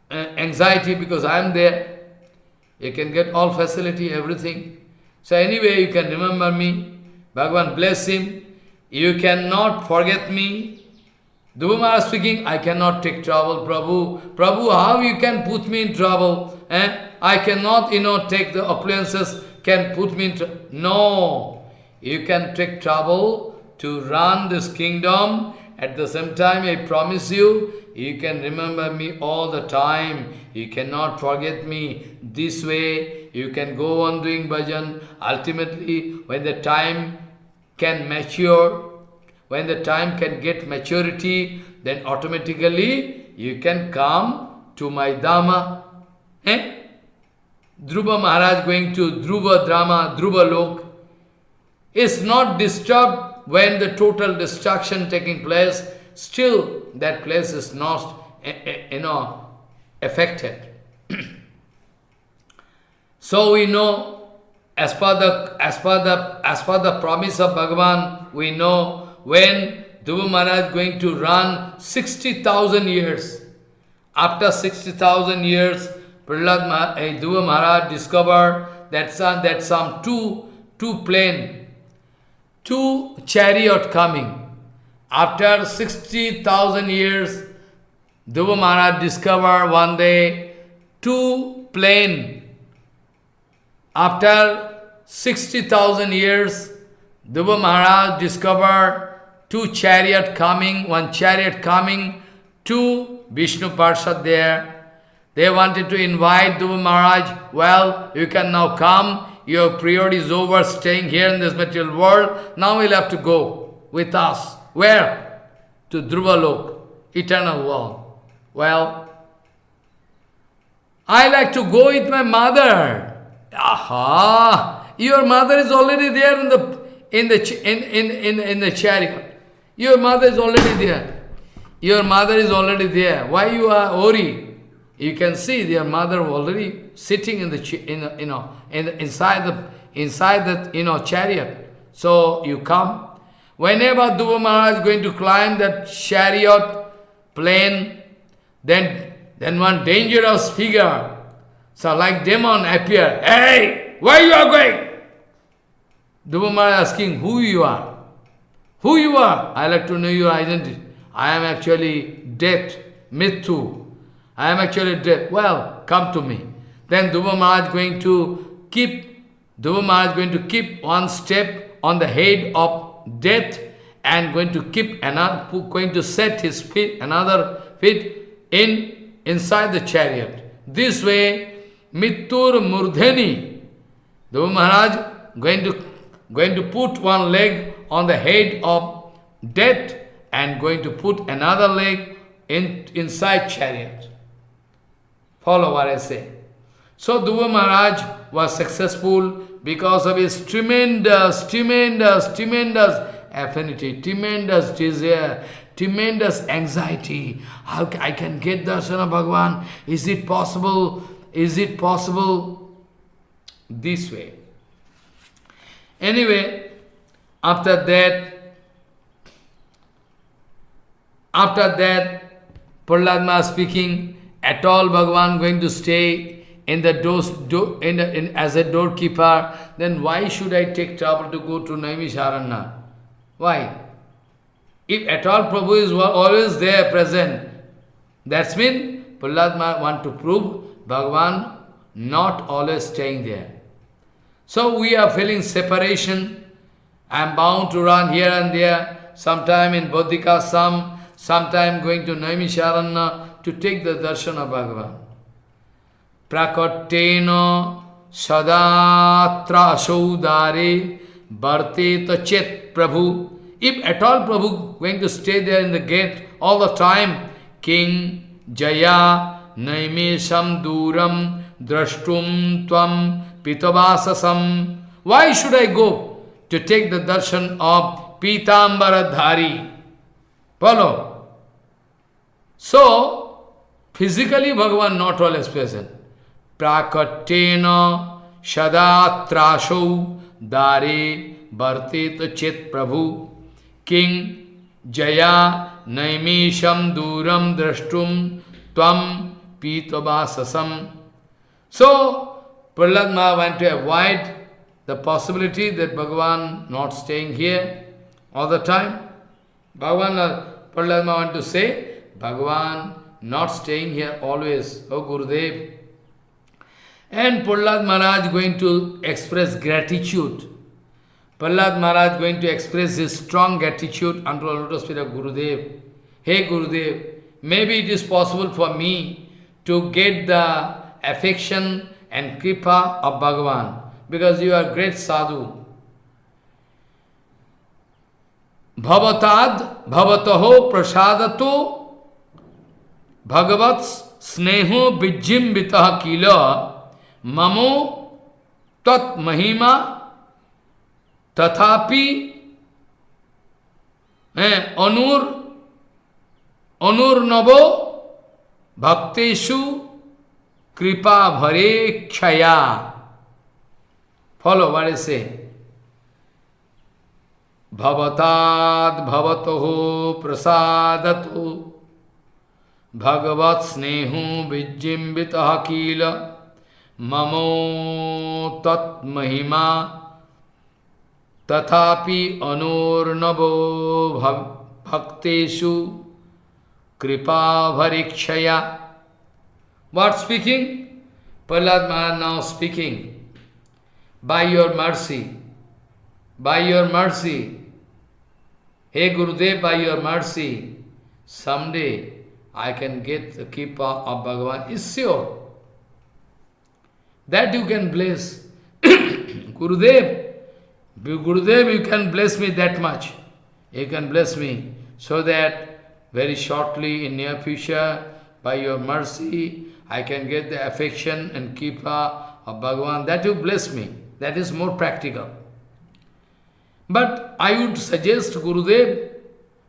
uh, anxiety because I am there. You can get all facility, everything. So anyway, you can remember me. Bhagavan bless him. You cannot forget me. Dhruva speaking, I cannot take trouble, Prabhu. Prabhu, how you can put me in trouble? Eh? I cannot, you know, take the appliances, can put me in trouble. No. You can take trouble to run this kingdom. At the same time, I promise you, you can remember me all the time. You cannot forget me. This way, you can go on doing bhajan. Ultimately, when the time can mature, when the time can get maturity, then automatically you can come to my Dhamma. Eh? Dhruva Maharaj going to Dhruva Drama, Dhruva Lok, is not disturbed when the total destruction taking place, still that place is not, eh, eh, you know, affected. so we know, as per the as per the as per the promise of Bhagavan, we know when Dhruva Maharaj going to run 60,000 years. After 60,000 years, Prahlad Maharaj, eh, Dhruva Maharaj discovered that some, that some two, two plane, two chariot coming. After 60,000 years, Dhruva Maharaj discovered one day two plane. After 60,000 years, Dhruva Maharaj discovered two chariot coming, one chariot coming, two Vishnu Parshad there. They wanted to invite Dhruva Maharaj, well, you can now come, your period is over, staying here in this material world, now you'll have to go with us. Where? To Dhruva Lok, eternal world. Well, I like to go with my mother. Aha! Your mother is already there in the in the in, in, in, in the chariot. Your mother is already there. Your mother is already there. Why you are worried? You can see your mother already sitting in the in you know in the, inside the inside the you know chariot. So you come. Whenever Dhruva Maharaj is going to climb that chariot plane, then then one dangerous figure, so like demon appear. Hey, where you are going? Dhruva Maharaj asking who you are. Who you are? I like to know your identity. I am actually death, Mithu. I am actually death. Well, come to me. Then Dhruva Maharaj going to keep, Dhruva Maharaj going to keep one step on the head of death and going to keep another, going to set his feet, another feet in inside the chariot. This way, Mittur Murdhani, the Maharaj going to going to put one leg on the head of death and going to put another leg in, inside chariot. Follow what I say. So Dhruva Maharaj was successful because of his tremendous, tremendous, tremendous affinity, tremendous desire, tremendous anxiety. How I can get darshan of Bhagavan? Is it possible? Is it possible? This way. Anyway, after that, after that, Prahlad speaking, at all Bhagavan going to stay in the doors, do, in, in, as a doorkeeper, then why should I take trouble to go to Naimisharanya? Why? If at all Prabhu is always there present, that's mean Prahlad want to prove Bhagavan not always staying there. So we are feeling separation, I am bound to run here and there, sometime in Badrikashram, sometime going to Naimisharanya to take the darshan of Bhagavan. Prakatena sadatra asaudare bharteta chet Prabhu. If at all Prabhu going to stay there in the gate all the time, King Jaya Naimesham Duram Drashtum Tvam Pitavasasam. Why should I go? to take the darshan of Pitambaradhari. Follow? So, physically Bhagavan not always present. Prakatena shadatrasho dare bhartet chet prabhu king jaya naimisham duram drashtum tvam pitavasasam. So, Prahlad Maharaj went to avoid the possibility that Bhagavan not staying here all the time. Bhagavan, uh, Prahlad Maharaj want to say, Bhagavan not staying here always, oh Gurudev. And Prahlad Maharaj going to express gratitude. Prahlad Maharaj going to express his strong gratitude unto the lotus feet of Gurudev. Hey Gurudev, maybe it is possible for me to get the affection and kripa of Bhagavan, because you are great sadhu. Bhavatad, bhavataho prasadato भगवत स्नेहो विजिम्बित किल ममो तत्महिमा तथापि अनुर, अनुर्नवो भक्तेषु कृपा भरे क्षया। Follow वाले से भवताद भवतो प्रसादतो। भगवत कील। Mamo tat mahima tathapi anurnavo bhakteshu kripa varikshaya. What speaking? Prahlad now speaking. By your mercy, by your mercy, Hey Gurudev, by your mercy, someday I can get the Kripa of Bhagavan. Is sure. That you can bless. Gurudev, Gurudev, you can bless me that much. You can bless me so that very shortly in near future, by your mercy, I can get the affection and Kripa of Bhagavan. That you bless me. That is more practical. But I would suggest, Gurudev,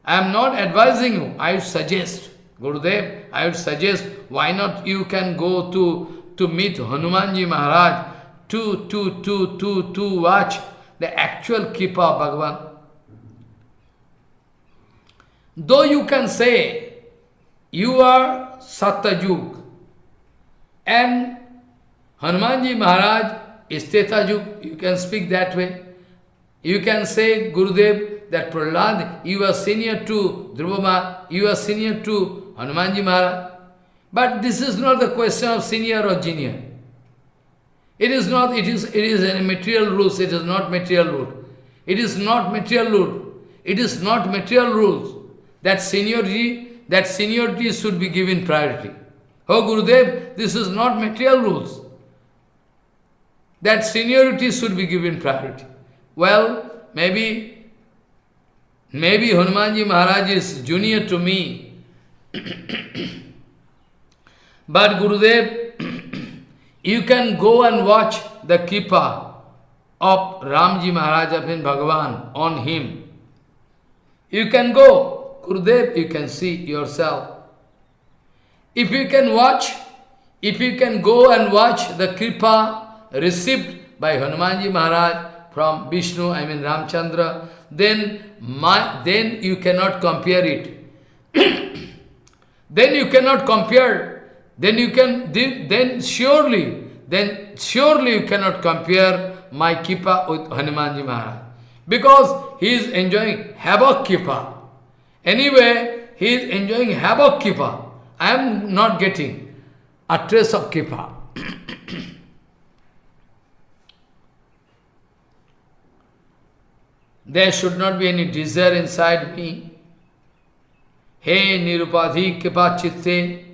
I am not advising you, I would suggest, Gurudev, I would suggest, why not you can go to, to meet Hanumanji Maharaj to, to, to, to, to watch the actual Kripa of Bhagavan. Though you can say, you are Satyajug, and Hanumanji Maharaj is Tretajug, you can speak that way. You can say, Gurudev, that Prahlad, you are senior to Dhruvama, you are senior to Hanumanji Maharaj. But this is not the question of senior or junior. It is not, it is, it is a material rules, it is not material rule. It is not material rule. It is not material rules. That seniority, that seniority should be given priority. Oh Gurudev, this is not material rules. That seniority should be given priority. Well, maybe, maybe Hanumanji Maharaj is junior to me, but Gurudev, you can go and watch the Kripa of Ramji Maharaj of Bhagavan on him. You can go, Gurudev, you can see yourself. If you can watch, if you can go and watch the Kripa received by Hanumanji Maharaj from Vishnu, I mean Ramchandra, then, my, then you cannot compare it. then you cannot compare, then you can, then surely, then surely you cannot compare my Kripa with Hanumanji Maharaj. Because he is enjoying havoc Kripa. Anyway, he is enjoying havoc Kripa. I am not getting a trace of Kripa. there should not be any desire inside me. Hey Nirupadhi Kripa Chitte,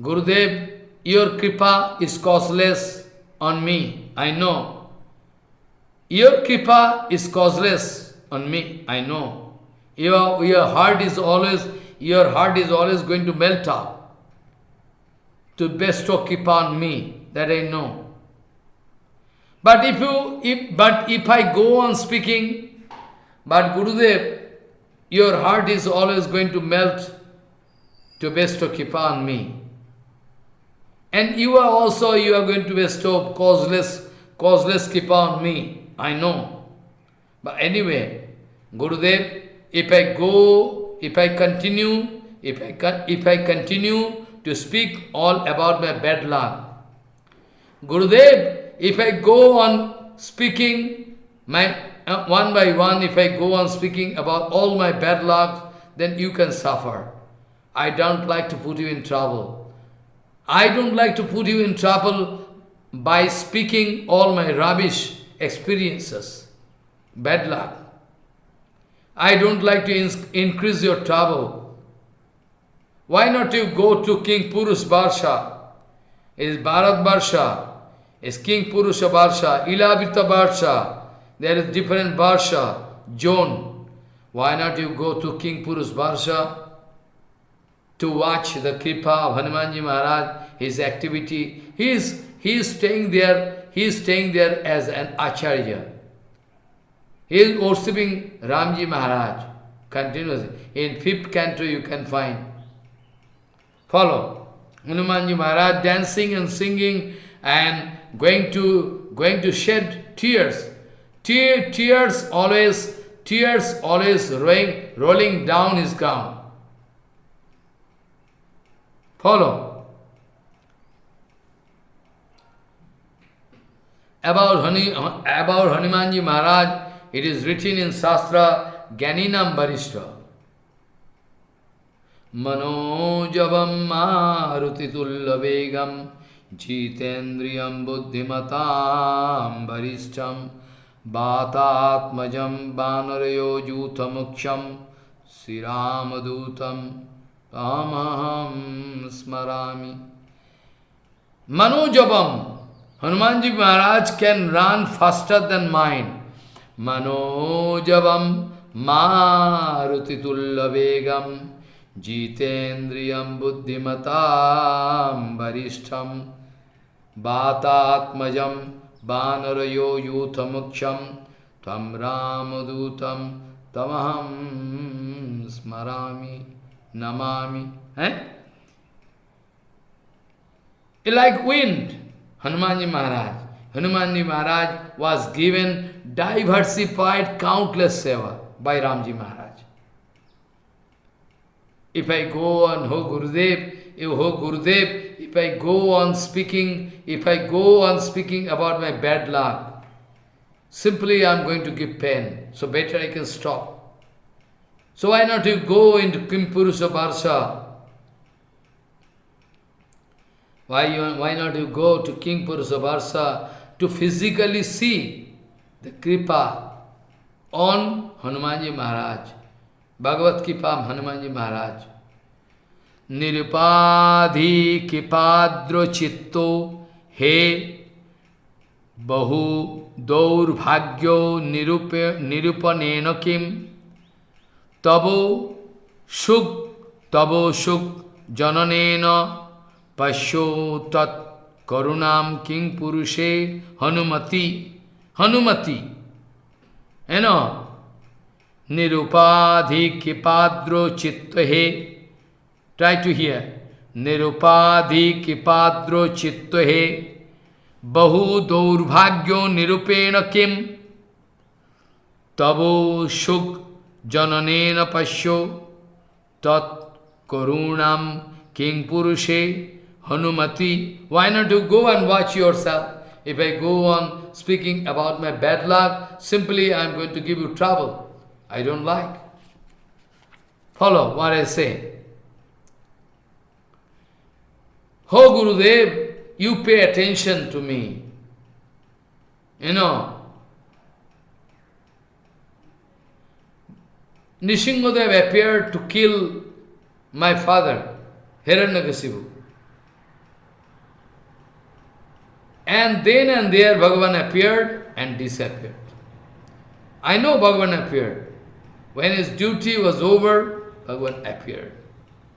Gurudev, your Kripa is causeless on me, I know. Your Kripa is causeless on me, I know. Your, your heart is always, your heart is always going to melt up to bestow Kripa on me, that I know. But if you, if, but if I go on speaking, but Gurudev, your heart is always going to melt to bestow Kripa on me. And you are also, you are going to bestow causeless, causeless Kripa on me. I know. But anyway, Gurudev, if I go, if I continue, if I, if I continue to speak all about my bad luck. Gurudev, if I go on speaking my uh, one by one, if I go on speaking about all my bad luck, then you can suffer. I don't like to put you in trouble. I don't like to put you in trouble by speaking all my rubbish experiences, bad luck. I don't like to increase your trouble. Why not you go to King Purus Barsha? It is Bharat Barsha. It's Kimpurusha Barsha, Ilavita Barsha. There is different Barsha, zone. Why not you go to King Purus Barsha to watch the Kripa of Hanumanji Maharaj, his activity. He is, he is staying there, he is staying there as an Acharya. He is worshipping Ramji Maharaj continuously. In fifth canto you can find. Follow. Hanumanji Maharaj dancing and singing and going to going to shed tears. Tear, tears always, tears always rolling, rolling down his gown. Follow. About, Hani, about Hanumanji Maharaj, it is written in Shastra, Gyaninam Barishta. Manojavam marutitullabegam jitendriyam buddhimatam barishtam Bhatatmajam banarayo jutamuksham Siramadutam Tamaham Smarami Manojabam Hanumanji Maharaj can run faster than mine. Manojabam Marutitullabegam Jitendriyam Buddhimatam Varishtam Bhatatmajam Banarayo Yuthamuksham Tam Ramadutam Tamaham Smarami Namami. Eh? Like wind, Hanumanji Maharaj. Hanumanji Maharaj was given diversified countless seva by Ramji Maharaj. If I go on Ho Gurudev, if Ho Gurudev, if I go on speaking, if I go on speaking about my bad luck, simply I am going to give pain. So better I can stop. So why not you go into Kimpurusha Barsha? Why, you, why not you go to King Purusha Barsha to physically see the Kripa on Hanumanji Maharaj, Bhagavad Kripa Hanumanji Maharaj. Nirupadhi Kipadro Chitto He Bahu Daurbhagyo Nirupanena Kim Tabo Shuk Tabo Shuk Jananena Pasho Tat Karunam King Purushe Hanumati Hanumati You know Nirupadhi Kipadro Chitta He Try to hear. Nirupadhi kipadro chitto he bahu daurbhagyo nirupena kim tabo shuk jananena pasyo tat karunam king purushe hanumati. Why not you go and watch yourself? If I go on speaking about my bad luck, simply I am going to give you trouble. I don't like. Follow what I say. Oh Gurudev, you pay attention to me. You know, Nishingadev appeared to kill my father, Hiranyakasipu. And then and there Bhagavan appeared and disappeared. I know Bhagavan appeared. When his duty was over, Bhagavan appeared.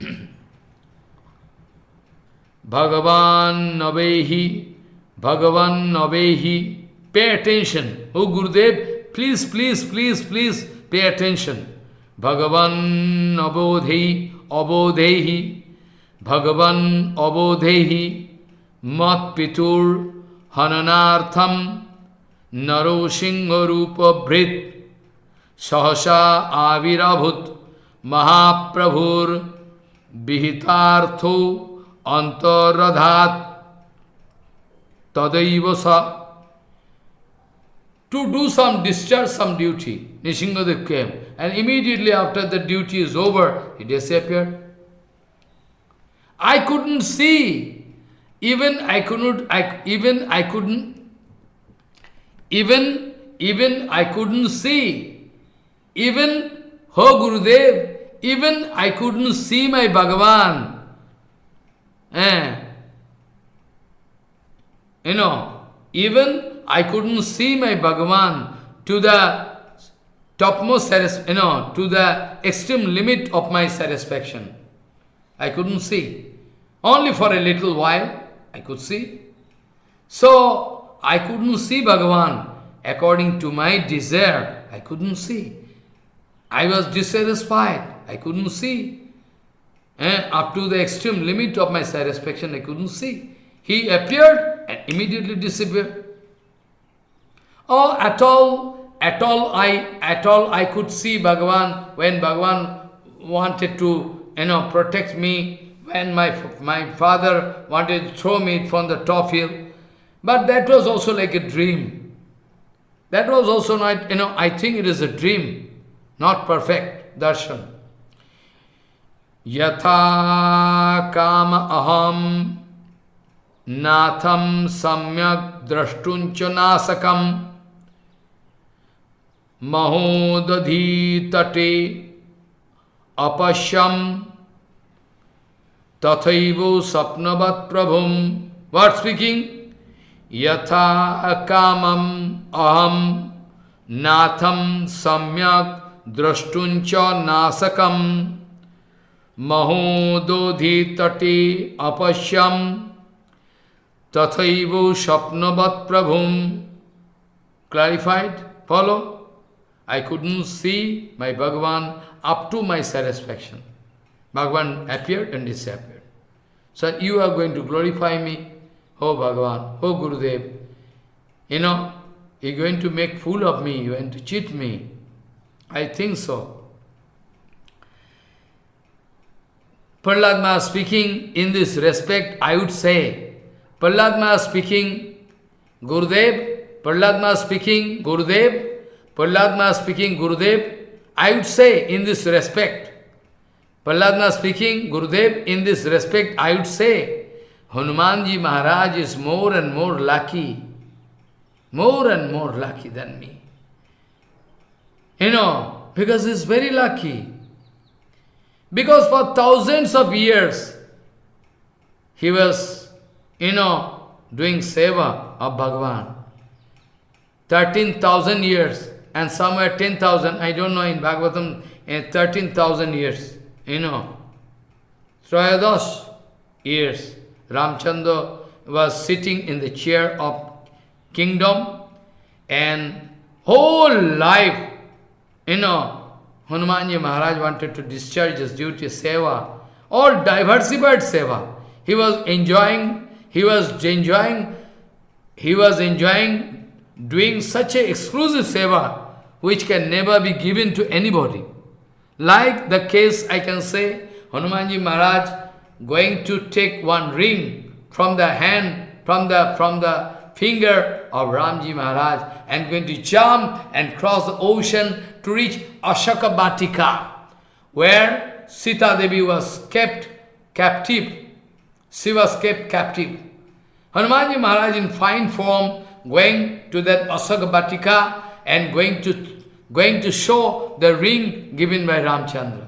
Bhagavan Navehi, Bhagavan Navehi. Pay attention. Oh Gurudev, please, please, please, please pay attention. Bhagavan abodhehi, abodhehi, Bhagavan abodhehi, mat pitur hananartham, naro singharupa bhrit, sahasa avirabhut, mahaprabhur, বিহিতার্থ অন্তরাধাত তদৈব To do some, discharge some duty, Nishingadev came. And immediately after the duty is over, he disappeared. I couldn't see. Even I couldn't, I, even I couldn't, even, even I couldn't see. Even, Ho Gurudev, even I couldn't see my Bhagavan. Eh. You know, even I couldn't see my Bhagavan to the topmost you know, to the extreme limit of my satisfaction. I couldn't see. Only for a little while, I could see. So, I couldn't see Bhagavan according to my desire. I couldn't see. I was dissatisfied. I couldn't see. Eh? Up to the extreme limit of my satisfaction, I couldn't see. He appeared and immediately disappeared. Oh, at all, at all I, at all I could see Bhagavan when Bhagavan wanted to, you know, protect me, when my, my father wanted to throw me from the top hill. But that was also like a dream. That was also not, you know, I think it is a dream, not perfect darshan. Yatha kama aham natham samyak drashtuncha nasakam mahodadhi tate apashyam tathaivo sapnavat prabhum. What speaking? Yatha kamam aham natham samyak drashtuncha nasakam महोदोधि तटे अपश्यम तथैव स्वप्नवत प्रभुम clarified follow i couldn't see my bhagavan up to my satisfaction. Bhagavan appeared and disappeared. So you are going to glorify me oh bhagavan oh gurudev. You know you're going to make fool of me you're going to cheat me. I think so. Prahlad speaking in this respect, I would say, Prahlad speaking, Gurudev, Prahlad speaking, Gurudev, Prahlad speaking, Gurudev, I would say in this respect, Prahlad speaking, Gurudev, in this respect, I would say, Hanumanji Maharaj is more and more lucky, more and more lucky than me. You know, because he's very lucky. Because for thousands of years, he was, you know, doing seva of Bhagavan. 13,000 years and somewhere 10,000, I don't know in Bhagavatam, eh, in 13,000 years, you know. Trayadas years, Ramchandra was sitting in the chair of kingdom and whole life, you know, Hanumanji Maharaj wanted to discharge his duty, seva, all diversified seva. He was enjoying, he was enjoying, he was enjoying doing such a exclusive seva which can never be given to anybody. Like the case I can say, Hanumanji Maharaj going to take one ring from the hand, from the from the finger of Ramji Maharaj and going to jump and cross the ocean to reach Ashoka Batika, where Sita Devi was kept captive. She was kept captive. Hanumanji Maharaj in fine form going to that Ashoka Batika and going to, going to show the ring given by Ramchandra.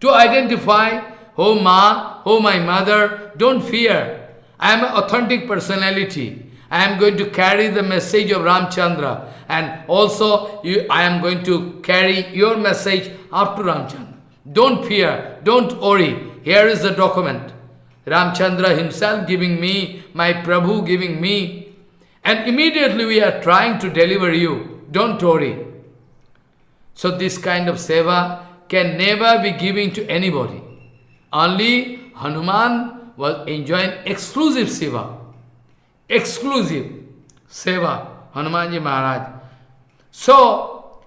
To identify, oh Ma, oh my mother, don't fear. I am an authentic personality. I am going to carry the message of Ramchandra and also you, I am going to carry your message up to Ramchandra. Don't fear, don't worry. Here is the document. Ramchandra himself giving me, my Prabhu giving me. And immediately we are trying to deliver you. Don't worry. So this kind of seva can never be given to anybody. Only Hanuman was enjoying exclusive seva exclusive seva, Hanumanji Maharaj. So,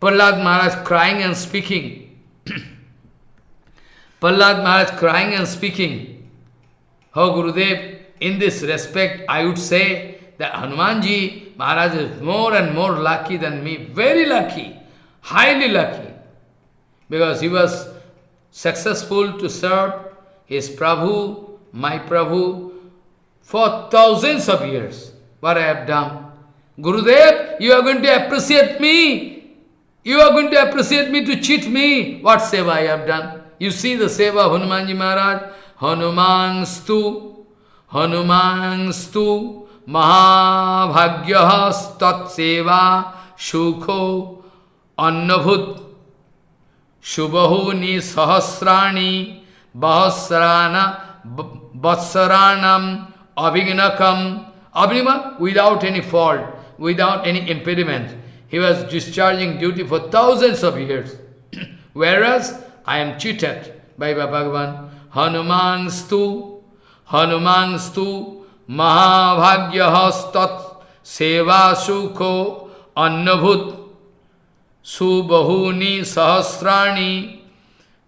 Prahlad Maharaj crying and speaking. Prahlad Maharaj crying and speaking. Oh Gurudev, in this respect, I would say that Hanumanji Maharaj is more and more lucky than me, very lucky, highly lucky, because he was successful to serve his Prabhu, my Prabhu, for thousands of years. What I have done. Gurudev, you are going to appreciate me. You are going to appreciate me to cheat me. What seva I have done? You see the seva Hanumanji Maharaj. Hanuman stu, Hanuman stu, Mahabhagya tat seva, Shukho, Annabhut, Shubahuni Sahasrani, Bahasrana, Vatsaranam, Abhignakam, Abhinima, without any fault, without any impediment. He was discharging duty for thousands of years. Whereas I am cheated by Bhagavan. Hanuman stu, Hanuman stu, Mahabhagya stat seva sukho annabhut subahuni sahasrani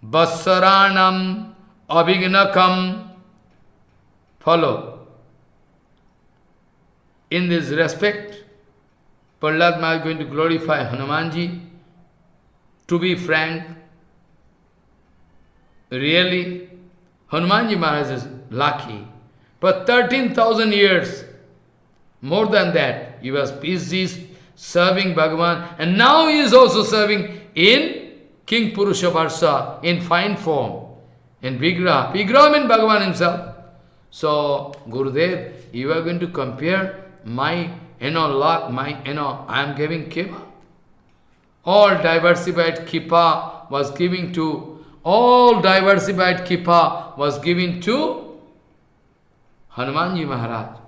vasaranam abhignakam. Follow. In this respect, Prahlad is going to glorify Hanumanji. To be frank, really, Hanumanji Maharaj is lucky. For 13,000 years, more than that, he was busy serving Bhagavan, and now he is also serving in Kimpurusha Varsha, in fine form, in Vigraha. Vigraha means Bhagavan himself. So, Gurudev, you are going to compare my, you know, luck, my, you know, I am giving Kipa. All diversified Kipa was giving to, all diversified Kipa was given to Hanumanji Maharaj.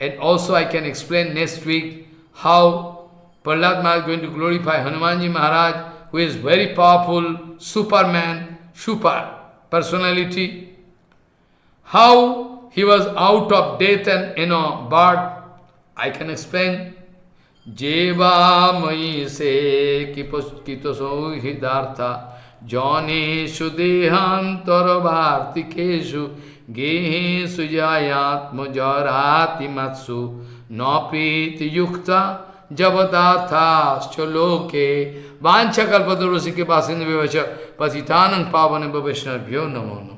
And also I can explain next week how Prahlad Maharaj is going to glorify Hanumanji Maharaj, who is very powerful, superman, super personality. How he was out of death and, you know, birth I can explain. Jeva mai se kito sohidartha janeshu dehantarvartikeshu gehesu गेहे सुजायात्मजराति मत्सु नौपीत युक्ता जबदार्थाश्च लोके वांछा कल्पतरुषि के पास पतितानं पावन वैष्णव्यो नमो नमो।